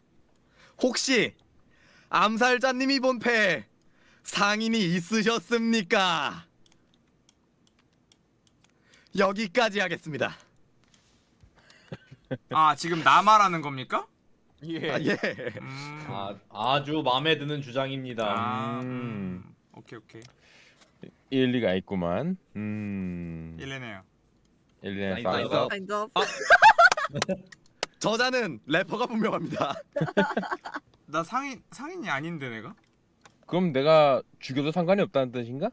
혹시 암살자님이 본 패 상인이 있으셨습니까? 여기까지 하겠습니다. 아, 지금 나 말하는 겁니까? 예. 아, 예. 음. 아, 아주 마음에 드는 주장입니다. 아, 음. 음. 오케이, 오케이. 일리가 있구만. 음. 싸. nice. kind of. 저자는 래퍼가 분명합니다. 나 상인 상인이 아닌데 내가? 그럼 내가 죽여도 상관이 없다는 뜻인가?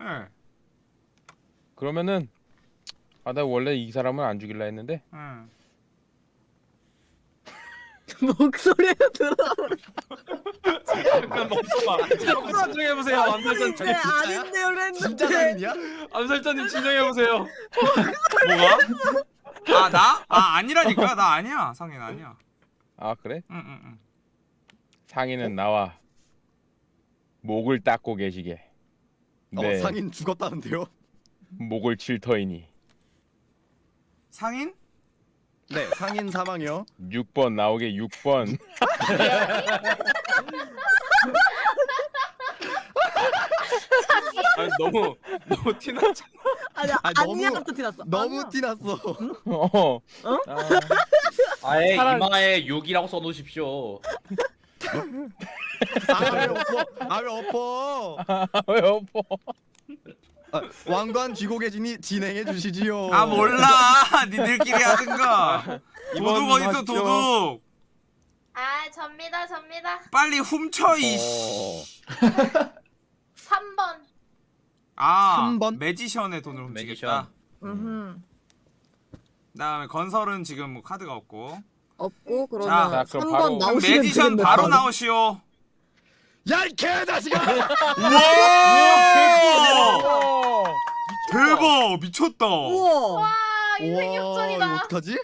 예. 그러면은 아 나 원래 이 사람은 안 죽일라 했는데 예. 목소리가 들어. 잠깐 멈춰봐. 잠깐 진정해 보세요. 암살자님. 네, 아닌데요, 랬는데. 진짜 상인이야? 암살자님 진정해 보세요. 뭐가? 아, 나? 아, 아니라니까. 나 아니야. 상인 아니야. 아 그래? 응, 응, 응. 상인은 나와 목을 닦고 계시게 네 어, 상인 죽었다는데요? 목을 칠 터이니 상인? 네, 상인 사망이요. 6번 나오게 6번 아니, 너무 너무 티나잖아. 아니, 아니, 아니야 너무- 또 티났어. 너무 아니야. 티났어. 어. 아, 아예 차라리- 이마에 6이라고 써놓으십시오. 아왜 엎어? 아왜 엎어? 왜 엎어 아, 왕관 쥐고 계시니 진행해 주시지요. 아, 몰라. 니들끼리 하든가. 도둑 어딨어. 도둑? 아 접니다 접니다. 빨리 훔쳐, 이. 어. 3번. 아, 삼 번? 매지션의 돈을 훔치겠다. 음흠. 그다음에 건설은 지금 뭐 카드가 없고. 없고 음. 그러면 자, 자, 3번 바로. 나오시면 매지션 바로 나오시오. 야이 개다시가. 우와! 대박 미쳤다. 우와. 인생 이거 어떡하지?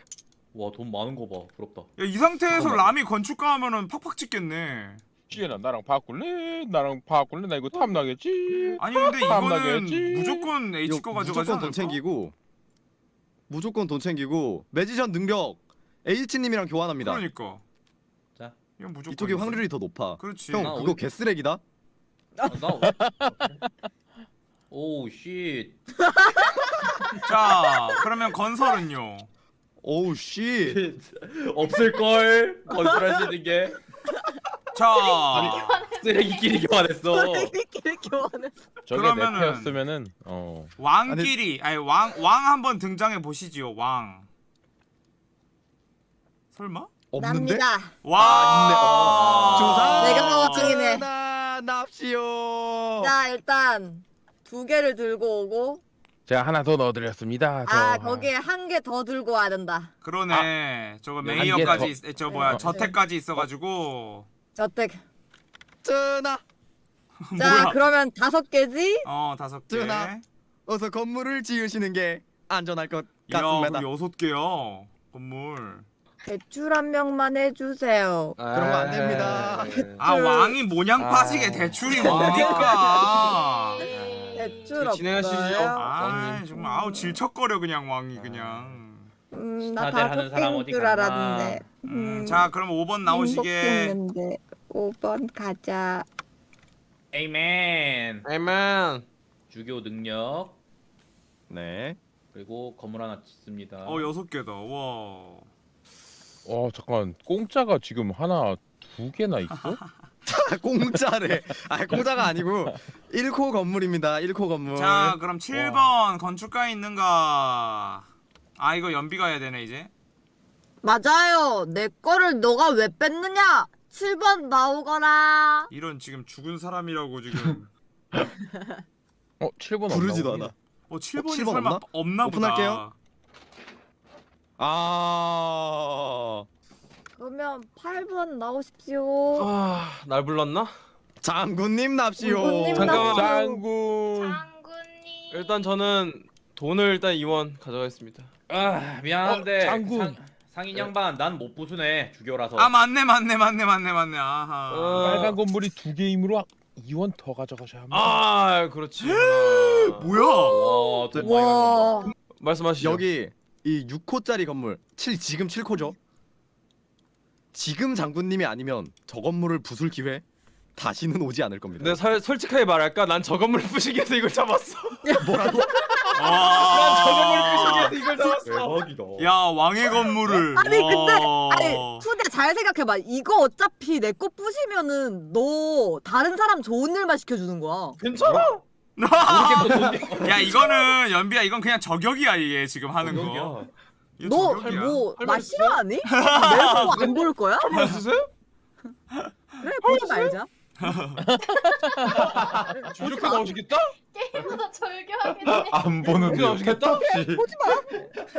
와 돈 많은 거 봐. 부럽다. 야, 이 상태에서 라미 건축가 하면은 팍팍 찍겠네. 지혜나 나랑 바꿀래? 나랑 바꿀래? 나 이거 탐나겠지? 아니 근데 이거는 무조건 H 거 가져가지 무조건 돈 챙기고 무조건 돈 챙기고 magician 능력 H님이랑 교환합니다. 그러니까. 자. 이건 무조건 이쪽이 확률이 더 높아. 그렇지. 형 아, 그거 어이... 개쓰레기다. 아, 나. 어. Oh, oh shit. 자, 그러면 건설은요. oh shit. 없을 걸. 건설할 수 있는 게. 자. 쓰레기끼리 교환했어. 쓰레기끼리 교환했어. 그러면은 어. 왕끼리 아니 왕 왕 한번 등장해 보시지요. 왕. 설마? 없는데? 납니다. 와 아, 어. 조사. 아. 내가 파워 중이네. 나 납시오. 자 일단 두 개를 들고 오고. 제가 하나 더 넣어드렸습니다. 아 어. 더. 거기에 한 개 더 들고 와야 된다. 그러네. 아, 저거 네. 메이어까지 있, 저 네. 뭐야 네. 저택까지 있어가지고. 저택. 쯔나. 자 그러면 다섯 개지? 어 다섯 개. 쯔나. 어서 건물을 지으시는 게 안전할 것 같습니다. 야 여섯 개야 건물. 대출 한 명만 해주세요. 그런 거 안 됩니다. 아, 예. 아 왕이 모냥 빠지게 아. 대출이 뭡니까? 네. 대출 그 진행하시죠. 아 정말 아우 질척거려 그냥 왕이 그냥. 음, 나다 하는 사람 어디 알았는데. 음, 음, 자 그럼 5번 나오시게. 5번 가자. 에이맨. 에이맨. 주교 능력. 네. 그리고 건물 하나 짓습니다. 어 여섯 개다. 와. 어 잠깐 공짜가 지금 하나 두 개나 있어? 공짜래. 아 공짜가 아니고 1코 건물입니다. 1코 건물. 자 그럼 7번 와. 건축가 있는가? 아 이거 연비 가야 되네 이제. 맞아요. 내 거를 너가 왜 뺐느냐? 7번 나오거라. 이런 지금 죽은 사람이라고 지금. 어 7번 부르지도 않아. 어 7번이 어, 7번 설마 없나, 없나 보다. 오픈할게요. 아. 그러면 8번 나오십시오. 아, 날 불렀나? 장군님 납시오. 장군. 장군. 일단 저는 돈을 일단 이원 가져가겠습니다. 아, 미안한데. 어, 장군. 상, 상인 네. 양반 난 못 부수네. 주교라서. 아, 맞네. 맞네. 맞네. 맞네. 맞네. 아하. 어... 빨간 건물이 두 개이므로 2원 더 가져가셔야 합니다. 아, 그렇지. 뭐야? 와, 와. 말씀하시죠. 여기 이 6호짜리 건물. 7 지금 7호죠? 지금 장군님이 아니면 저 건물을 부술 기회 다시는 오지 않을 겁니다. 근데 설, 솔직하게 말할까? 난 저 건물 부시기 위해서 이걸 잡았어. 뭐라고? 난저 건물 부시기 위해서 이걸 잡았어. 대박이다. 야 왕의 건물을. 아니 근데 아니 투대 잘 생각해봐. 이거 어차피 내 거 부시면은 너 다른 사람 좋은 일만 시켜주는 거야. 괜찮아. 야 이거는 연비야 이건 그냥 저격이야 이게 지금 하는 거. 너뭐나 싫어하니? 내일 안 볼 거야? 할말 있으세요? 그래 보지 말자. 이렇게 나오시겠다? 게임보다 절교하겠네. 안 보는 게 나오시겠다? 보지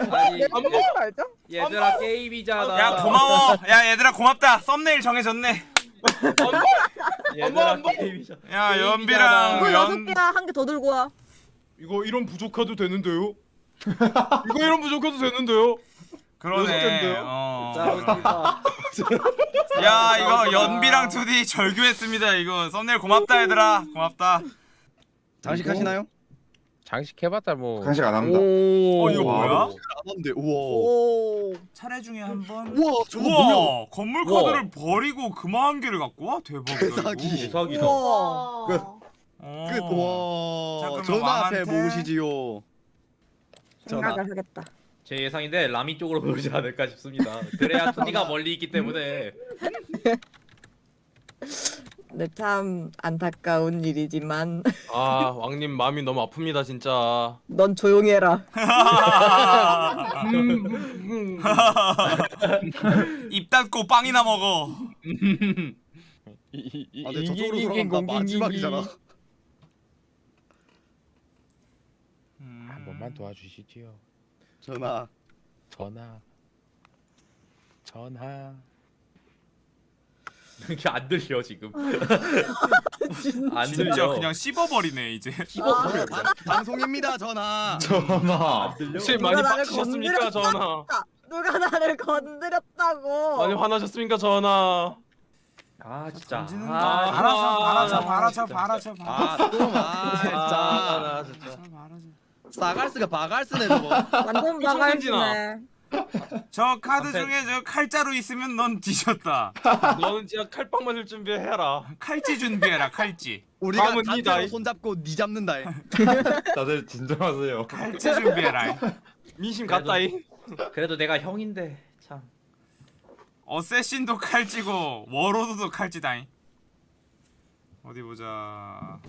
마. 아니, 안 보지 말자. 얘들아 게임이잖아. 야 고마워. 야 얘들아 고맙다. 썸네일 정해졌네. 얘들아 게임이죠. 야 연비랑 이거 그 여섯 연 개야 한 개 더 들고 와. 이거 이런 부족해도 되는데요? 이거 이런 부족해도 되는데요? 그러네. 어. 야 이거 연비랑 2D 절규했습니다. 이거 썸네일 고맙다 얘들아. 고맙다. 장식하시나요? 장식 해봤자 뭐 장식 안 합니다. 어 이거 뭐야? 안 한대. 우와. 오 차례 중에 한 번. 우와 저거 뭐야? 건물 우와. 카드를 버리고 금화한 개를 갖고 와 대박. 대사기. 대사기다. 우와. 끝. 어. 끝. 와. 전화 앞에 모으시지요. 생각하겠다. 제 예상인데 라미 쪽으로 보지 않을까 싶습니다. 그래야 토니가 멀리 있기 때문에. 네, 참 안타까운 일이지만. 아 왕님 마음이 너무 아픕니다 진짜. 넌 조용해라. 입 닫고 빵이나 먹어. 아, 근데 저쪽으로 돌아간다 마지막이잖아. 한 번만 도와주시지요. 전화 전화 전화 이게 안 들려 지금. 아. 진짜 들려. 그냥 씹어버리네 이제. 씹어버려. 아, 아, 아. 방송입니다 전화. 전화. 선생님 많이 빡치셨습니까 전화. 누가 나를 건드렸다고. 많이 화나셨습니까 전화. 아 진짜. 아, 바라쳐 바라쳐 바라쳐 바라쳐 바라쳐. 아 진짜. 바라쳐. 바라쳐. 바라쳐. 바라쳐. 바라쳐. 바라쳐. 바라쳐. 바라쳐. 바라쳐. 저 카드 앞에- 중에 저 칼자루 있으면 넌 뒤졌다 너는 진짜 칼빵 맞을 준비해라. 칼찌 준비해라 칼찌 우리가 단체로 나이. 손잡고 니 잡는다 다들 진정하세요. 칼찌 준비해라 민심 갔다잉. 그래도 내가 형인데 참. 어쌔신도 칼찌고 워로드도 칼찌다잉 어디 보자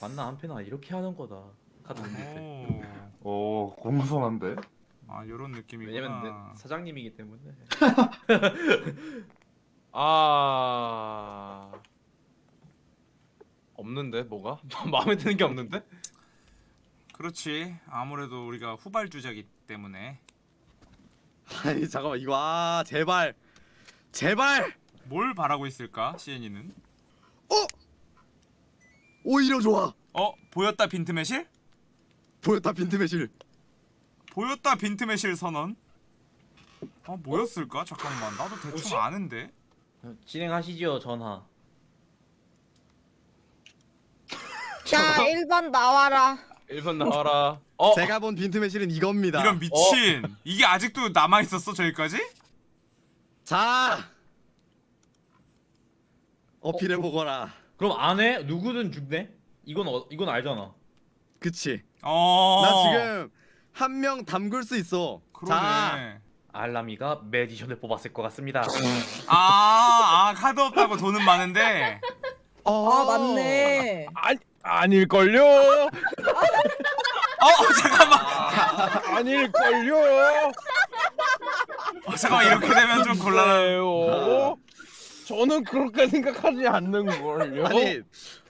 봤나 한패나 이렇게 하는 거다. 카드 못 오. 오 공손한데. 아 요런 느낌이구나. 왜냐면 내 사장님이기 때문에. 아. 없는데 뭐가? 마음에 드는 게 없는데? 그렇지. 아무래도 우리가 후발주자기 때문에. 아니 잠깐만. 이거 아 제발. 제발! 뭘 바라고 있을까 시엔이는? 오히려 좋아. 어 보였다 빈트매실? 보였다 빈틈의 실 보였다 빈트매실 선언 어 뭐였을까 잠깐만 나도 대충 뭐지? 아는데 진행하시죠 전화. 자 1번 나와라. 1번 나와라. 어 제가 본 빈틈의 실은 이겁니다 이런 미친 이게 아직도 남아 있었어 저기까지 자 어필해 보거라 그럼 안 해? 누구든 죽네? 이건 어, 이건 알잖아. 그치 어나 지금 한 명 담글 수 있어 자 그러네 알라미가 매디션을 뽑았을 것 같습니다. 아, 아 카드 없다고 돈은 많은데 어, 아 맞네. 아니 아닐걸요? 어 잠깐만 아닐걸요? 어, 잠깐만 이렇게 되면 좀 곤란한 그래요? 저는 그렇게 생각하지 않는 걸요? 아니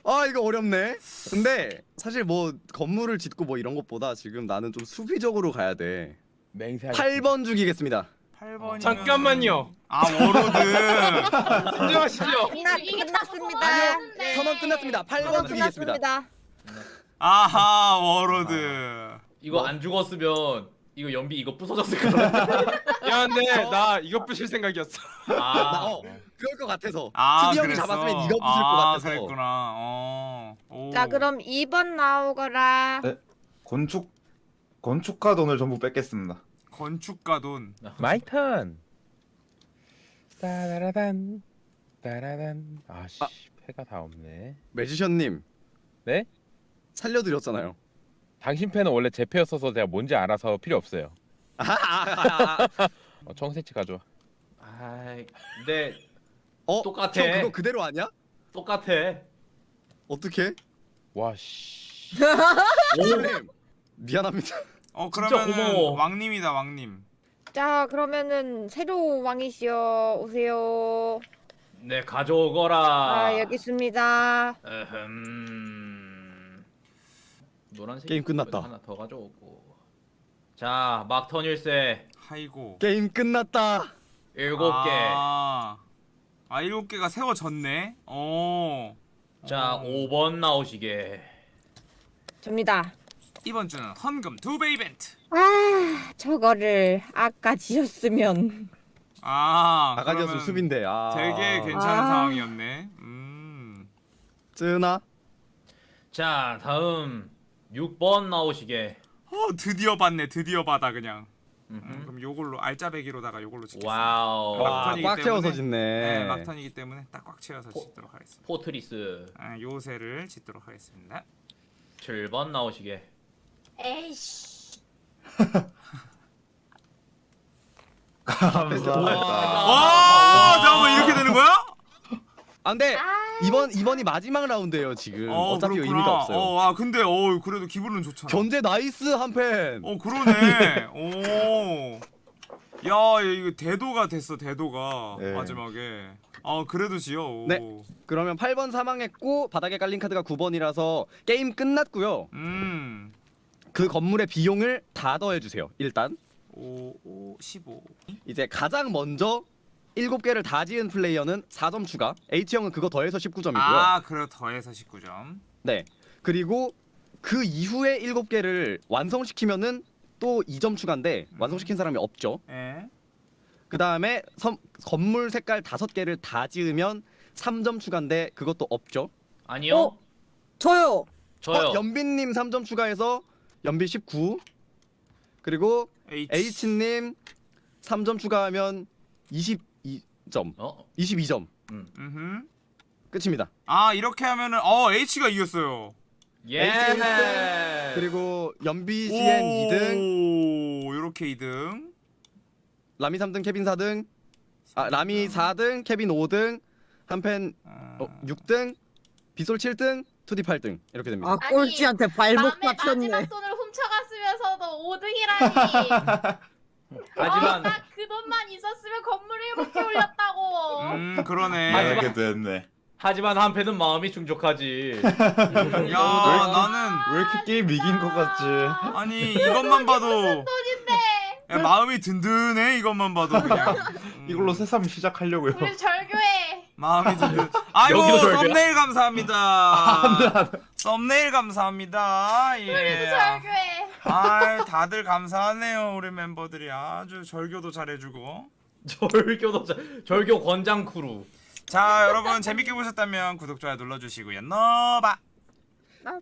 아 이거 어렵네 근데 사실 뭐 건물을 짓고 뭐 이런 것보다 지금 나는 좀 수비적으로 가야 돼 맹세 8번 죽이겠습니다 8번 잠깐만요. 아 warlord 인정하시죠? 끝났습니다. 네. 선언 끝났습니다 8번 선언 죽이겠습니다. 아하 warlord 이거 안 죽었으면 이거 연비 이거 부서졌을 거야. 야 근데 나 이거 부실 생각이었어. 나, 아, 어, 그럴 것 같아서 아 투디 형이 그랬어 잡았으면 이거 부실 것아 같아서 그랬구나 어 오. 자 그럼 2번 나오거라. 네. 건축 건축가 돈을 전부 뺏겠습니다. 건축가 돈 my turn. 따라라단 따라단. 아씨 아. 패가 다 없네. magician님 네? 살려드렸잖아요 당신 패는 원래 제 패였어서 제가 뭔지 알아서 필요 없어요. 아, 아, 아, 아. 어, 청새치 가져와. 아이, 근데 어? 똑같아. 형 그거 그대로 아니야? 똑같아. 어떻게? 와 씨. 매지션님 미안합니다 어 고마워. 왕님이다 왕님 자 그러면은 새로 왕이시여 오세요. 네 가져오거라. 아 여기 있습니다. 에흠. 노란색 게임 끝났다. 하나 더 가져오고. 자 막턴 일세 하이고 게임 끝났다 일곱 개. 아, 아 일곱 개가 세워졌네 어자 어. 5번 나오시게. 접니다. 이번 주는 헌금 두 배 이벤트 아 저거를 아까 지었으면 아 아가디어스 그러면 수빈데 아 되게 괜찮은 아. 상황이었네 음 쯔나 자 다음 6번 나오시게. 어 드디어 봤네 드디어 받아 그냥 음. 그럼 요걸로 알짜배기로다가 요걸로 짓겠습니다 wow. 와, 막판이기 꽉 채워서 때문에- 짓네 네, 막턴이기 때문에 딱 꽉 채워서 포- 짓도록 하겠습니다 fortress 아, 요새를 짓도록 하겠습니다 7번 나오시게. 에이씨. 감사합니다. 와 잠깐만 이렇게 되는 거야? 아 근데 아. 이번 이번이 마지막 라운드예요 지금 어, 어차피 그렇구나. 의미가 없어요 어, 아 근데 어 그래도 기분은 좋잖아 견제 nice 한 팬 어 그러네. 오. 야 이거 대도가 됐어 대도가 네. 마지막에. 아 그래도 지요. 오. 네. 그러면 8번 사망했고 바닥에 깔린 카드가 9번이라서 게임 끝났고요 음. 그 건물의 비용을 다 더해주세요 일단 5, 5, 15. 이제 가장 먼저 7개를 다 지은 플레이어는 4점 추가 H형은 그거 더해서 19점이고요 아 그래 더해서 19점. 네 그리고 그 이후에 7개를 완성시키면은 또 2점 추가인데 완성시킨 사람이 없죠 예. 그 다음에 건물 색깔 다섯 개를 다 지으면 3점 추가인데 그것도 없죠. 아니요. 어? 저요. 저요. 어, 연빈님 3점 추가해서 연비 19. 그리고 H. H님 3점 추가하면 22 점. 어? 22점. 음흠. 끝입니다. 아 이렇게 하면은 어 H가 이겼어요. 예. 그리고 연비 CN 2등, 오 이렇게 2등. 라미 3등, 케빈 4등. 아, 라미 4등, 케빈 5등, 한펜 아, 어, 6등, 비솔 7등, 투디 8등. 이렇게 됩니다. 아 꼴찌한테 발목 다쳤네. 마지막 돈을 훔쳐갔으면서도 5등이라니. 하지만 나그 돈만 있었으면 건물 7개 올렸다고. 음 그러네. 하지만- 이렇게 됐네. 하지만 한패는 마음이 충족하지. 야 나는 왜 이렇게 게임 이긴 것 같지? 아니 이것만 봐도 돈인데 야, 마음이 든든해 이것만 봐도 그냥. 음, 이걸로 새삼 시작하려고요. 우리 절교해. 마음이 든든. 아이고? 썸네일 감사합니다. 썸네일 감사합니다. 우리도 예. 절교해. 아 다들 감사하네요 우리 멤버들이 아주 절교도 잘해주고. 절교도 자- 절교 권장 크루. 자 여러분 재밌게 보셨다면 구독 좋아요 눌러주시고요. 너바.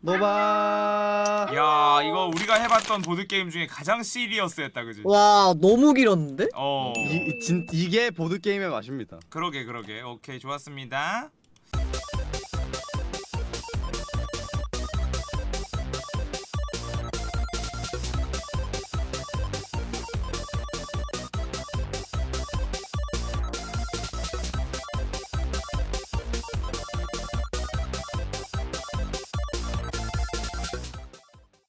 노바. 야 이거 우리가 해봤던 보드 게임 중에 가장 serious했다 그지? 와 너무 길었는데? 어. 이, 진, 이게 보드 게임의 맛입니다. 그러게 그러게 오케이 좋았습니다.